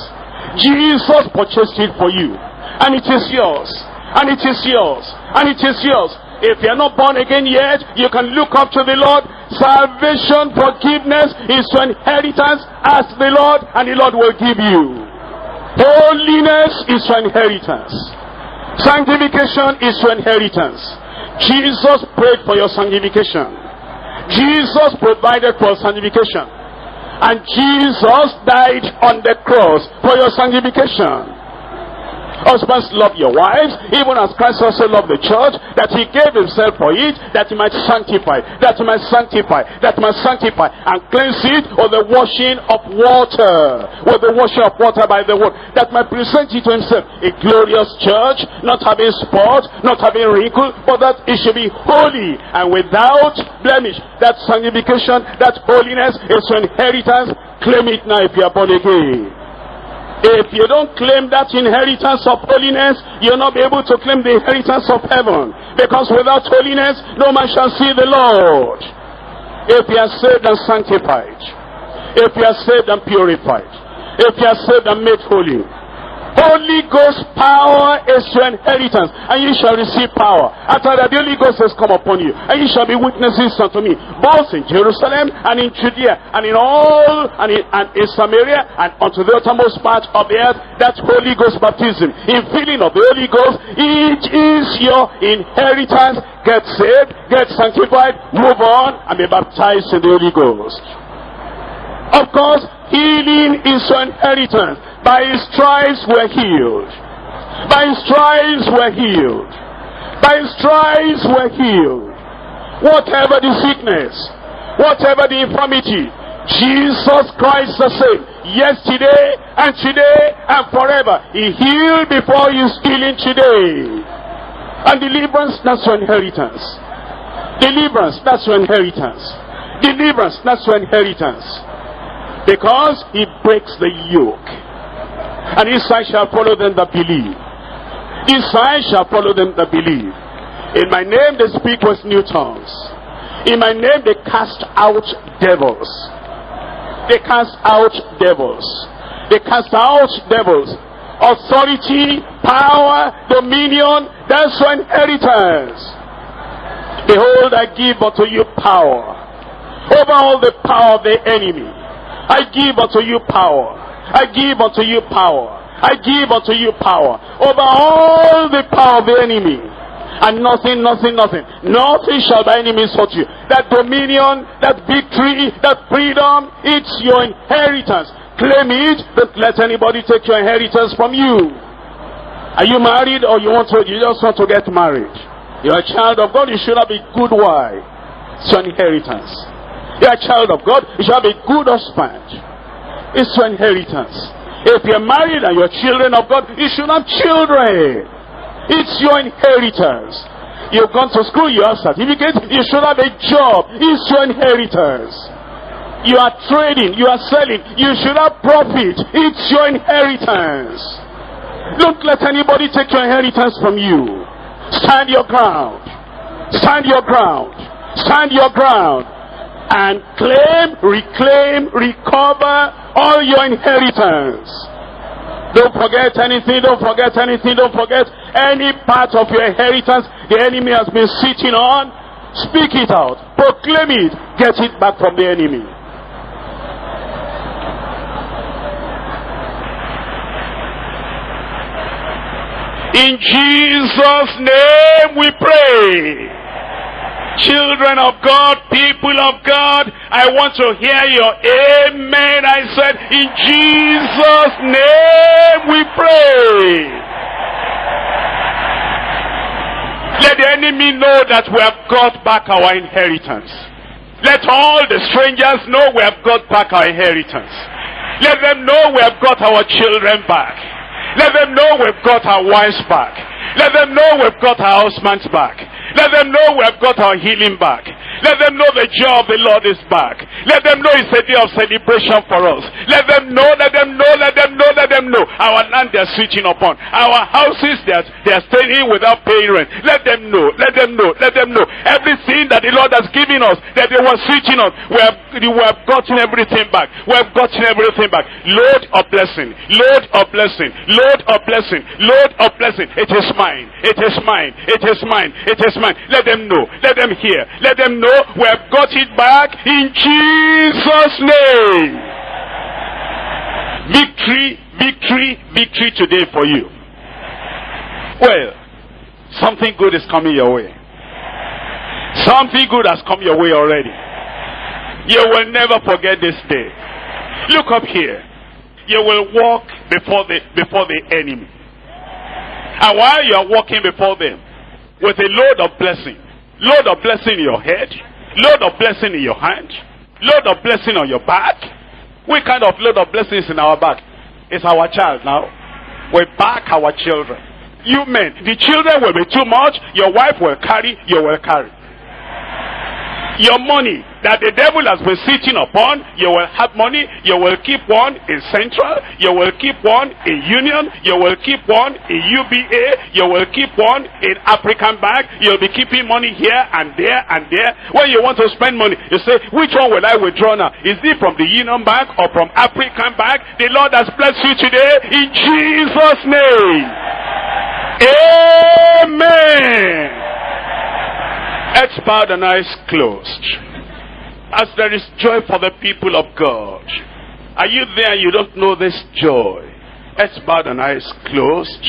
Jesus purchased it for you. And it is yours. And it is yours. And it is yours. If you're not born again yet, you can look up to the Lord. Salvation, forgiveness is your inheritance. Ask the Lord and the Lord will give you. Holiness is your inheritance. Sanctification is your inheritance. Jesus prayed for your sanctification. Jesus provided for sanctification. And Jesus died on the cross for your sanctification. Husbands, love your wives, even as Christ also loved the church, that he gave himself for it, that he might sanctify, that he might sanctify, that he might sanctify, and cleanse it with the washing of water, with the washing of water by the word, that might present it to himself, a glorious church, not having spot, not having wrinkle, but that it should be holy and without blemish. That sanctification, that holiness is your inheritance. Claim it now if you are born again. If you don't claim that inheritance of holiness, you'll not be able to claim the inheritance of heaven. Because without holiness, no man shall see the Lord. If you are saved and sanctified, if you are saved and purified, if you are saved and made holy. Holy Ghost power is your inheritance, and you shall receive power. After that, the Holy Ghost has come upon you, and you shall be witnesses unto me, both in Jerusalem and in Judea, and in all, and in, and in Samaria, and unto the uttermost part of the earth. That Holy Ghost baptism, in filling of the Holy Ghost, it is your inheritance. Get saved, get sanctified, move on, and be baptized in the Holy Ghost. Of course, healing is your inheritance. By his stripes we're healed. By his stripes we're healed. By his stripes we're healed. Whatever the sickness, whatever the infirmity, Jesus Christ the same. Yesterday and today and forever. He healed before he's healing today. And deliverance, that's your inheritance. Deliverance, that's your inheritance. Deliverance, that's your inheritance. Because he breaks the yoke. And his sign shall follow them that believe. His sign shall follow them that believe. In my name they speak with new tongues. In my name they cast out devils. They cast out devils. They cast out devils. Authority, power, dominion, that's your inheritance. Behold, I give unto you power over all the power of the enemy. I give unto you power I give unto you power. I give unto you power over all the power of the enemy. And nothing, nothing, nothing. Nothing shall by any means hurt you. That dominion, that victory, that freedom, it's your inheritance. Claim it. Don't let anybody take your inheritance from you. Are you married or you want to, you just want to get married? You're a child of God, you should have a good wife. It's your inheritance. You're a child of God, you should have a good husband. It's your inheritance. If you're married and you're children of God, you should have children. It's your inheritance. You've gone to school, you have certificate, you should have a job. It's your inheritance. You are trading, you are selling, you should have profit. It's your inheritance. Don't let anybody take your inheritance from you. Stand your ground. Stand your ground. Stand your ground and claim, reclaim, recover all your inheritance. Don't forget anything, don't forget anything, don't forget any part of your inheritance the enemy has been sitting on. Speak it out, proclaim it, get it back from the enemy. In Jesus' name we pray. Children of God, people of God, I want to hear your amen. I said, in Jesus' name we pray. Let the enemy know that we have got back our inheritance. Let all the strangers know we have got back our inheritance. Let them know we have got our children back. Let them know we've got our wives back. Let them know we've got our husbands back. Let them know we have got our healing back. Let them know the joy of the Lord is back. Let them know it's a day of celebration for us. Let them know, let them know, let them know, let them know. Our land they're switching upon. Our houses they're, they're staying in without paying rent. Let them know, let them know, let them know. Everything that the Lord has given us, that they were switching on, we have, we have gotten everything back. We have gotten everything back. Load of blessing, load of blessing, load of blessing, load of blessing. It is mine, it is mine, it is mine, it is mine. Let them know, let them hear, let them know know we have got it back in Jesus' name. Victory, victory, victory today for you. Well, something good is coming your way. Something good has come your way already. You will never forget this day. Look up here. You will walk before the before the enemy. And while you are walking before them with a load of blessing, Load of blessing in your head. Load of blessing in your hand. Load of blessing on your back. What kind of load of blessings in our back? It's our child now. We back our children. You men, the children will be too much. Your wife will carry, you will carry. Your money, that the devil has been sitting upon. You will have money. You will keep one in Central. You will keep one in Union. You will keep one in UBA. You will keep one in African Bank. You'll be keeping money here and there and there. When you want to spend money, you say, which one will I withdraw now? Is it from the Union Bank or from African Bank? The Lord has blessed you today in Jesus' name. Amen. Bow the eyes closed. As there is joy for the people of God. Are you there you don't know this joy? Let's and the eyes closed.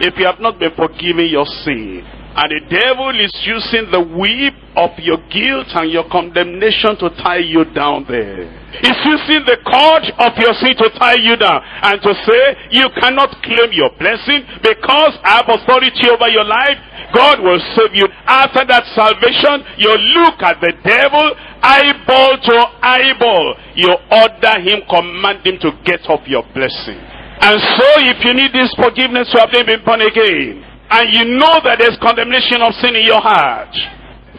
If you have not been forgiven your sin, and the devil is using the whip of your guilt and your condemnation to tie you down there. He's using the cord of your sin to tie you down and to say, you cannot claim your blessing because I have authority over your life. God will save you. After that salvation, you look at the devil, eyeball to eyeball. You order him, command him to get off your blessing. And so if you need this forgiveness, to have been born again. And you know that there's condemnation of sin in your heart.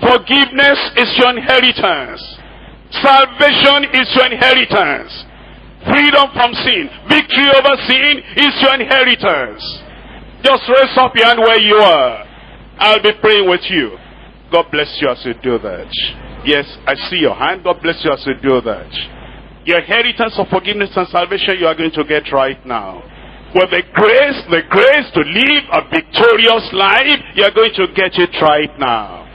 Forgiveness is your inheritance. Salvation is your inheritance. Freedom from sin, victory over sin is your inheritance. Just raise up your hand where you are. I'll be praying with you. God bless you as you do that. Yes, I see your hand. God bless you as you do that. Your inheritance of forgiveness and salvation you are going to get right now. With the grace, the grace to live a victorious life, you are going to get it right now.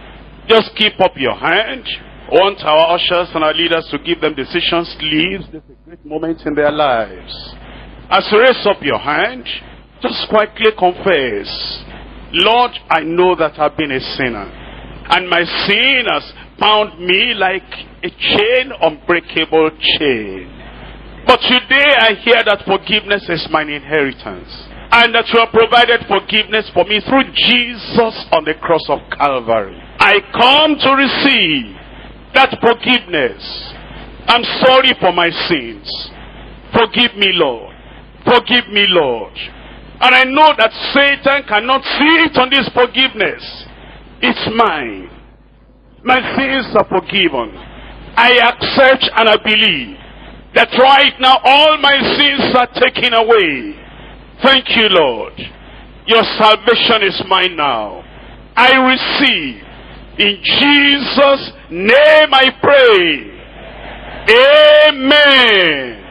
Just keep up your hand. Want our ushers and our leaders to give them decision sleeves. This is a great moment in their lives. As you raise up your hand, just quietly confess, Lord, I know that I've been a sinner. And my sin has bound me like a chain, unbreakable chain. But today I hear that forgiveness is my inheritance. And that you have provided forgiveness for me through Jesus on the cross of Calvary. I come to receive that forgiveness. I'm sorry for my sins. Forgive me, Lord. Forgive me, Lord. And I know that Satan cannot sit on this forgiveness. It's mine. My sins are forgiven. I accept and I believe that right now all my sins are taken away. Thank you, Lord. Your salvation is mine now. I receive. In Jesus' name I pray. Amen.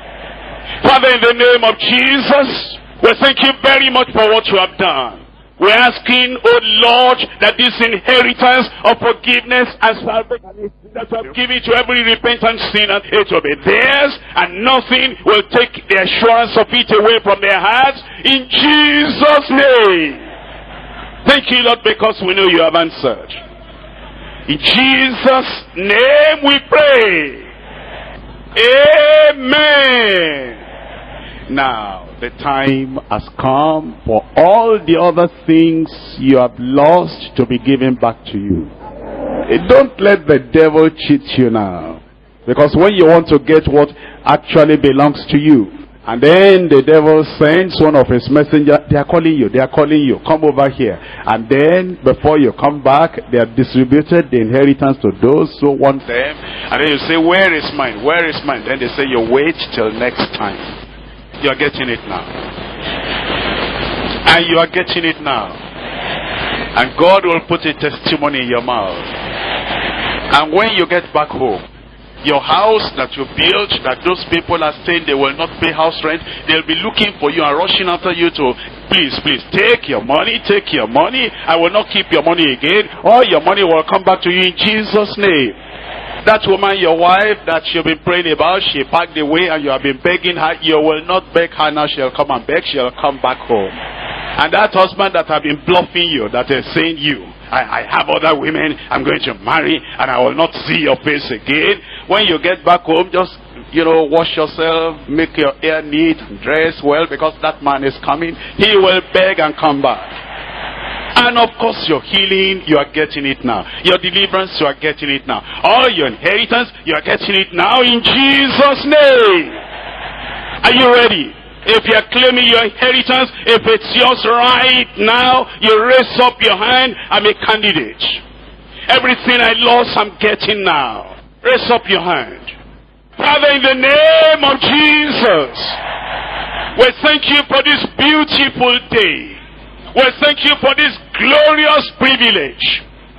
Father, in the name of Jesus, we thank you very much for what you have done. We're asking, oh Lord, that this inheritance of forgiveness and salvation that you have given to every repentant sinner, it will be theirs, and nothing will take the assurance of it away from their hearts. In Jesus' name. Thank you, Lord, because we know you have answered. In Jesus' name we pray. Amen. Now, the time has come for all the other things you have lost to be given back to you. Eh, don't let the devil cheat you now. Because when you want to get what actually belongs to you, and then the devil sends one of his messengers, they are calling you, they are calling you, come over here. And then before you come back, they have distributed the inheritance to those who want them. And then you say, where is mine? Where is mine? Then they say, you wait till next time. You are getting it now. And you are getting it now. And God will put a testimony in your mouth. And when you get back home, your house that you built, that those people are saying they will not pay house rent, they'll be looking for you and rushing after you to, please, please, take your money, take your money. I will not keep your money again. All your money will come back to you in Jesus' name. That woman, your wife, that you've been praying about, she packed away and you have been begging her. You will not beg her now. She'll come and beg. She'll come back home. And that husband that have been bluffing you, that is saying you, I, I have other women I'm going to marry and I will not see your face again. When you get back home, just you know, wash yourself, make your hair neat, dress well, because that man is coming. He will beg and come back. And of course, your healing, you are getting it now. Your deliverance, you are getting it now. All your inheritance, you are getting it now in Jesus' name. Are you ready? If you are claiming your inheritance, if it's yours right now, you raise up your hand, I'm a candidate. Everything I lost, I'm getting now. Raise up your hand. Father, in the name of Jesus, we thank you for this beautiful day. We thank you for this glorious privilege.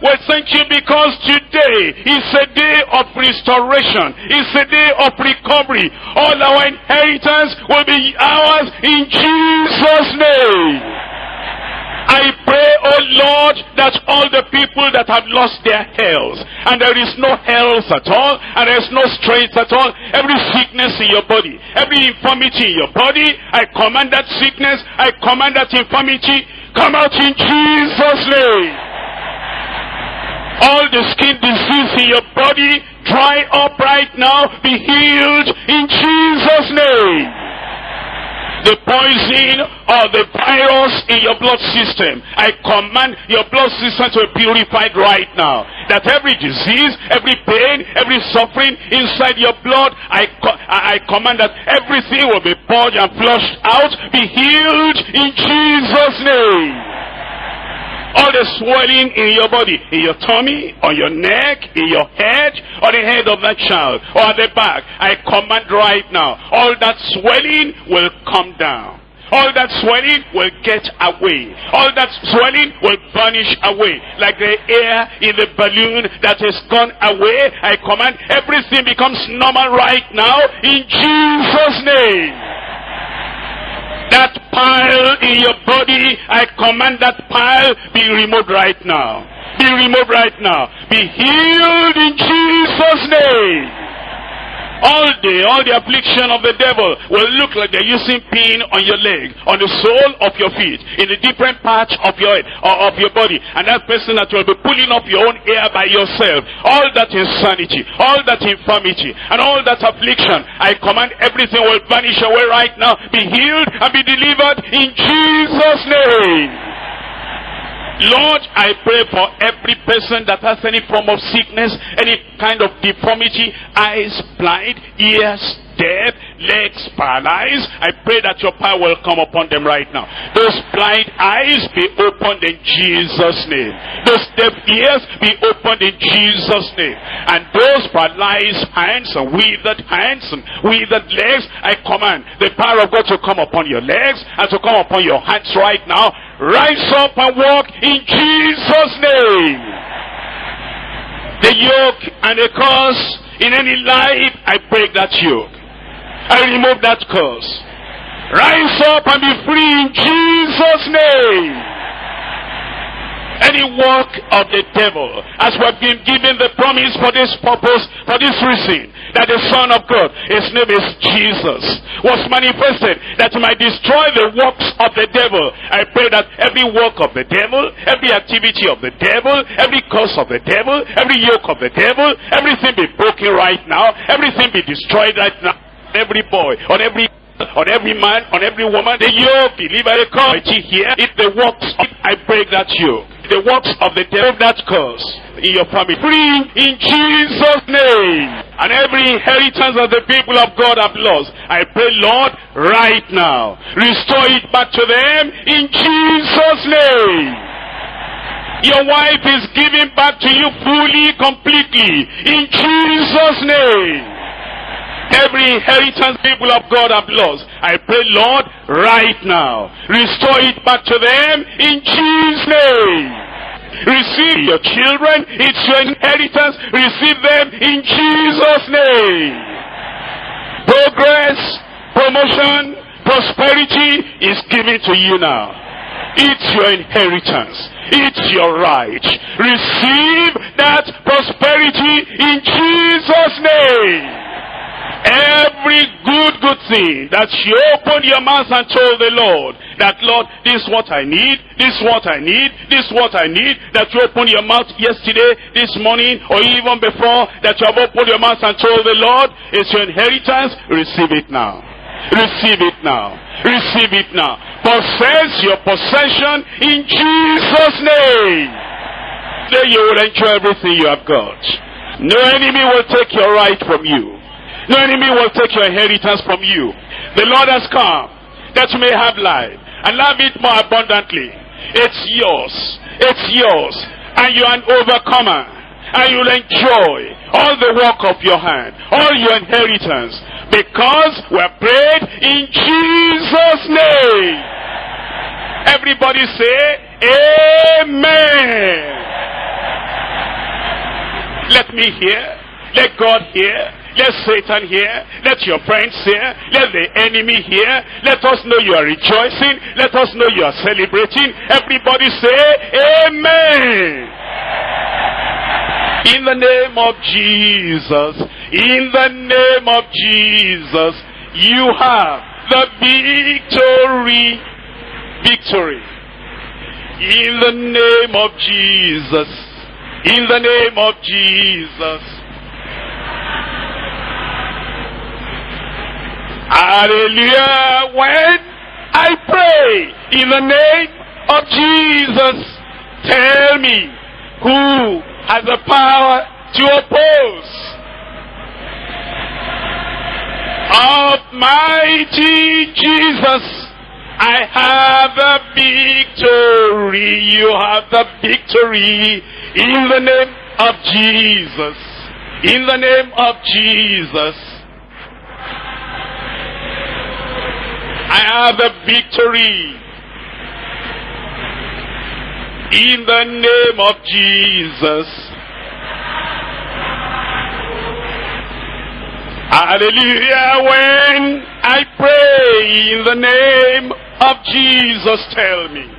We thank you because today is a day of restoration. It's a day of recovery. All our inheritance will be ours in Jesus' name. I pray, oh Lord, that all the people that have lost their health, and there is no health at all, and there is no strength at all, every sickness in your body, every infirmity in your body, I command that sickness, I command that infirmity, come out in Jesus' name. All the skin disease in your body, dry up right now, be healed in Jesus' name the poison or the virus in your blood system. I command your blood system to be purified right now. That every disease, every pain, every suffering inside your blood, I, co I command that everything will be purged and flushed out, be healed in Jesus' name all the swelling in your body, in your tummy, on your neck, in your head, on the head of that child, or at the back. I command right now, all that swelling will come down. All that swelling will get away. All that swelling will vanish away. Like the air in the balloon that has gone away. I command everything becomes normal right now in Jesus' name. That pile in your body, I command that pile be removed right now. Be removed right now. Be healed in Jesus' name all day, all the affliction of the devil will look like they're using pin on your leg, on the sole of your feet, in a different part of your uh, of your body. And that person that will be pulling up your own hair by yourself. All that insanity, all that infirmity, and all that affliction, I command everything will vanish away right now. Be healed and be delivered in Jesus' name. Lord, I pray for every person that has any form of sickness, any kind of deformity, eyes blind, ears deaf, legs paralyzed. I pray that your power will come upon them right now. Those blind eyes be opened in Jesus' name. Those deaf ears be opened in Jesus' name. And those paralyzed hands and withered hands and withered legs, I command the power of God to come upon your legs and to come upon your hands right now Rise up and walk in Jesus' name. The yoke and the curse in any life, I break that yoke. I remove that curse. Rise up and be free in Jesus' name. Any work of the devil as we have been given the promise for this purpose for this reason that the son of god his name is jesus was manifested that he might destroy the works of the devil. I pray that every work of the devil every activity of the devil every curse of the devil every yoke of the devil everything be broken right now everything be destroyed right now every boy on every on every man, on every woman, the yoke, deliver the curse here. If the works, of, I break that yoke the works of the devil that curse in your family. Free in Jesus' name. And every inheritance of the people of God have lost. I pray, Lord, right now. Restore it back to them in Jesus' name. Your wife is giving back to you fully, completely. In Jesus' name. Every inheritance people of God have lost. I pray, Lord, right now, restore it back to them in Jesus' name. Receive your children, it's your inheritance, receive them in Jesus' name. Progress, promotion, prosperity is given to you now. It's your inheritance. It's your right. Receive that prosperity in Jesus' name. Every good, good thing that you opened your mouth and told the Lord that, Lord, this is what I need, this is what I need, this is what I need, that you opened your mouth yesterday, this morning, or even before, that you have opened your mouth and told the Lord, it's your inheritance, receive it now. Receive it now. Receive it now. Possess your possession in Jesus' name. Then you will enjoy everything you have got. No enemy will take your right from you. No enemy will take your inheritance from you. The Lord has come that you may have life and love it more abundantly. It's yours. It's yours. And you're an overcomer. And you'll enjoy all the work of your hand, all your inheritance, because we are prayed in Jesus' name. Everybody say, Amen. Let me hear. Let God hear. Let Satan hear. Let your friends hear. Let the enemy hear. Let us know you are rejoicing. Let us know you are celebrating. Everybody say, Amen. In the name of Jesus. In the name of Jesus. You have the victory. Victory. In the name of Jesus. In the name of Jesus. Hallelujah. When I pray in the name of Jesus, tell me who has the power to oppose. Almighty Jesus, I have the victory. You have the victory in the name of Jesus. In the name of Jesus. I have the victory. In the name of Jesus. Hallelujah. When I pray in the name of Jesus, tell me.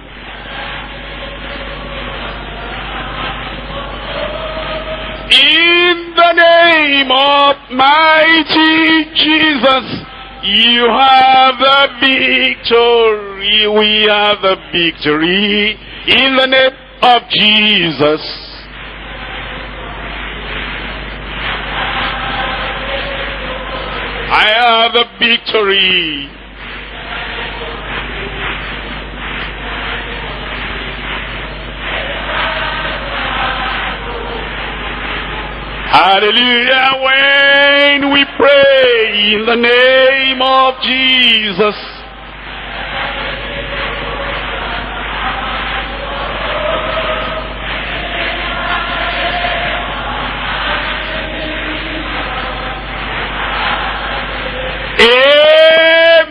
In the name of mighty Jesus, you have the victory. We have the victory in the name of Jesus. I have the victory. Hallelujah. When we pray in the name of Jesus.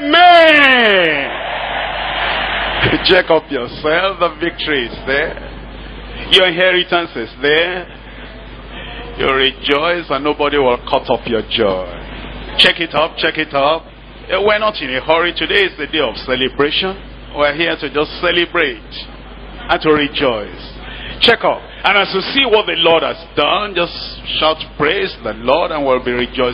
Amen. Check up yourself. The victory is there. Your inheritance is there. You rejoice and nobody will cut off your joy. Check it up, check it up. Eh, We're not in a hurry. Today is the day of celebration. We're here to just celebrate and to rejoice. Check up. And as you see what the Lord has done, just shout praise the Lord and we'll be rejoicing.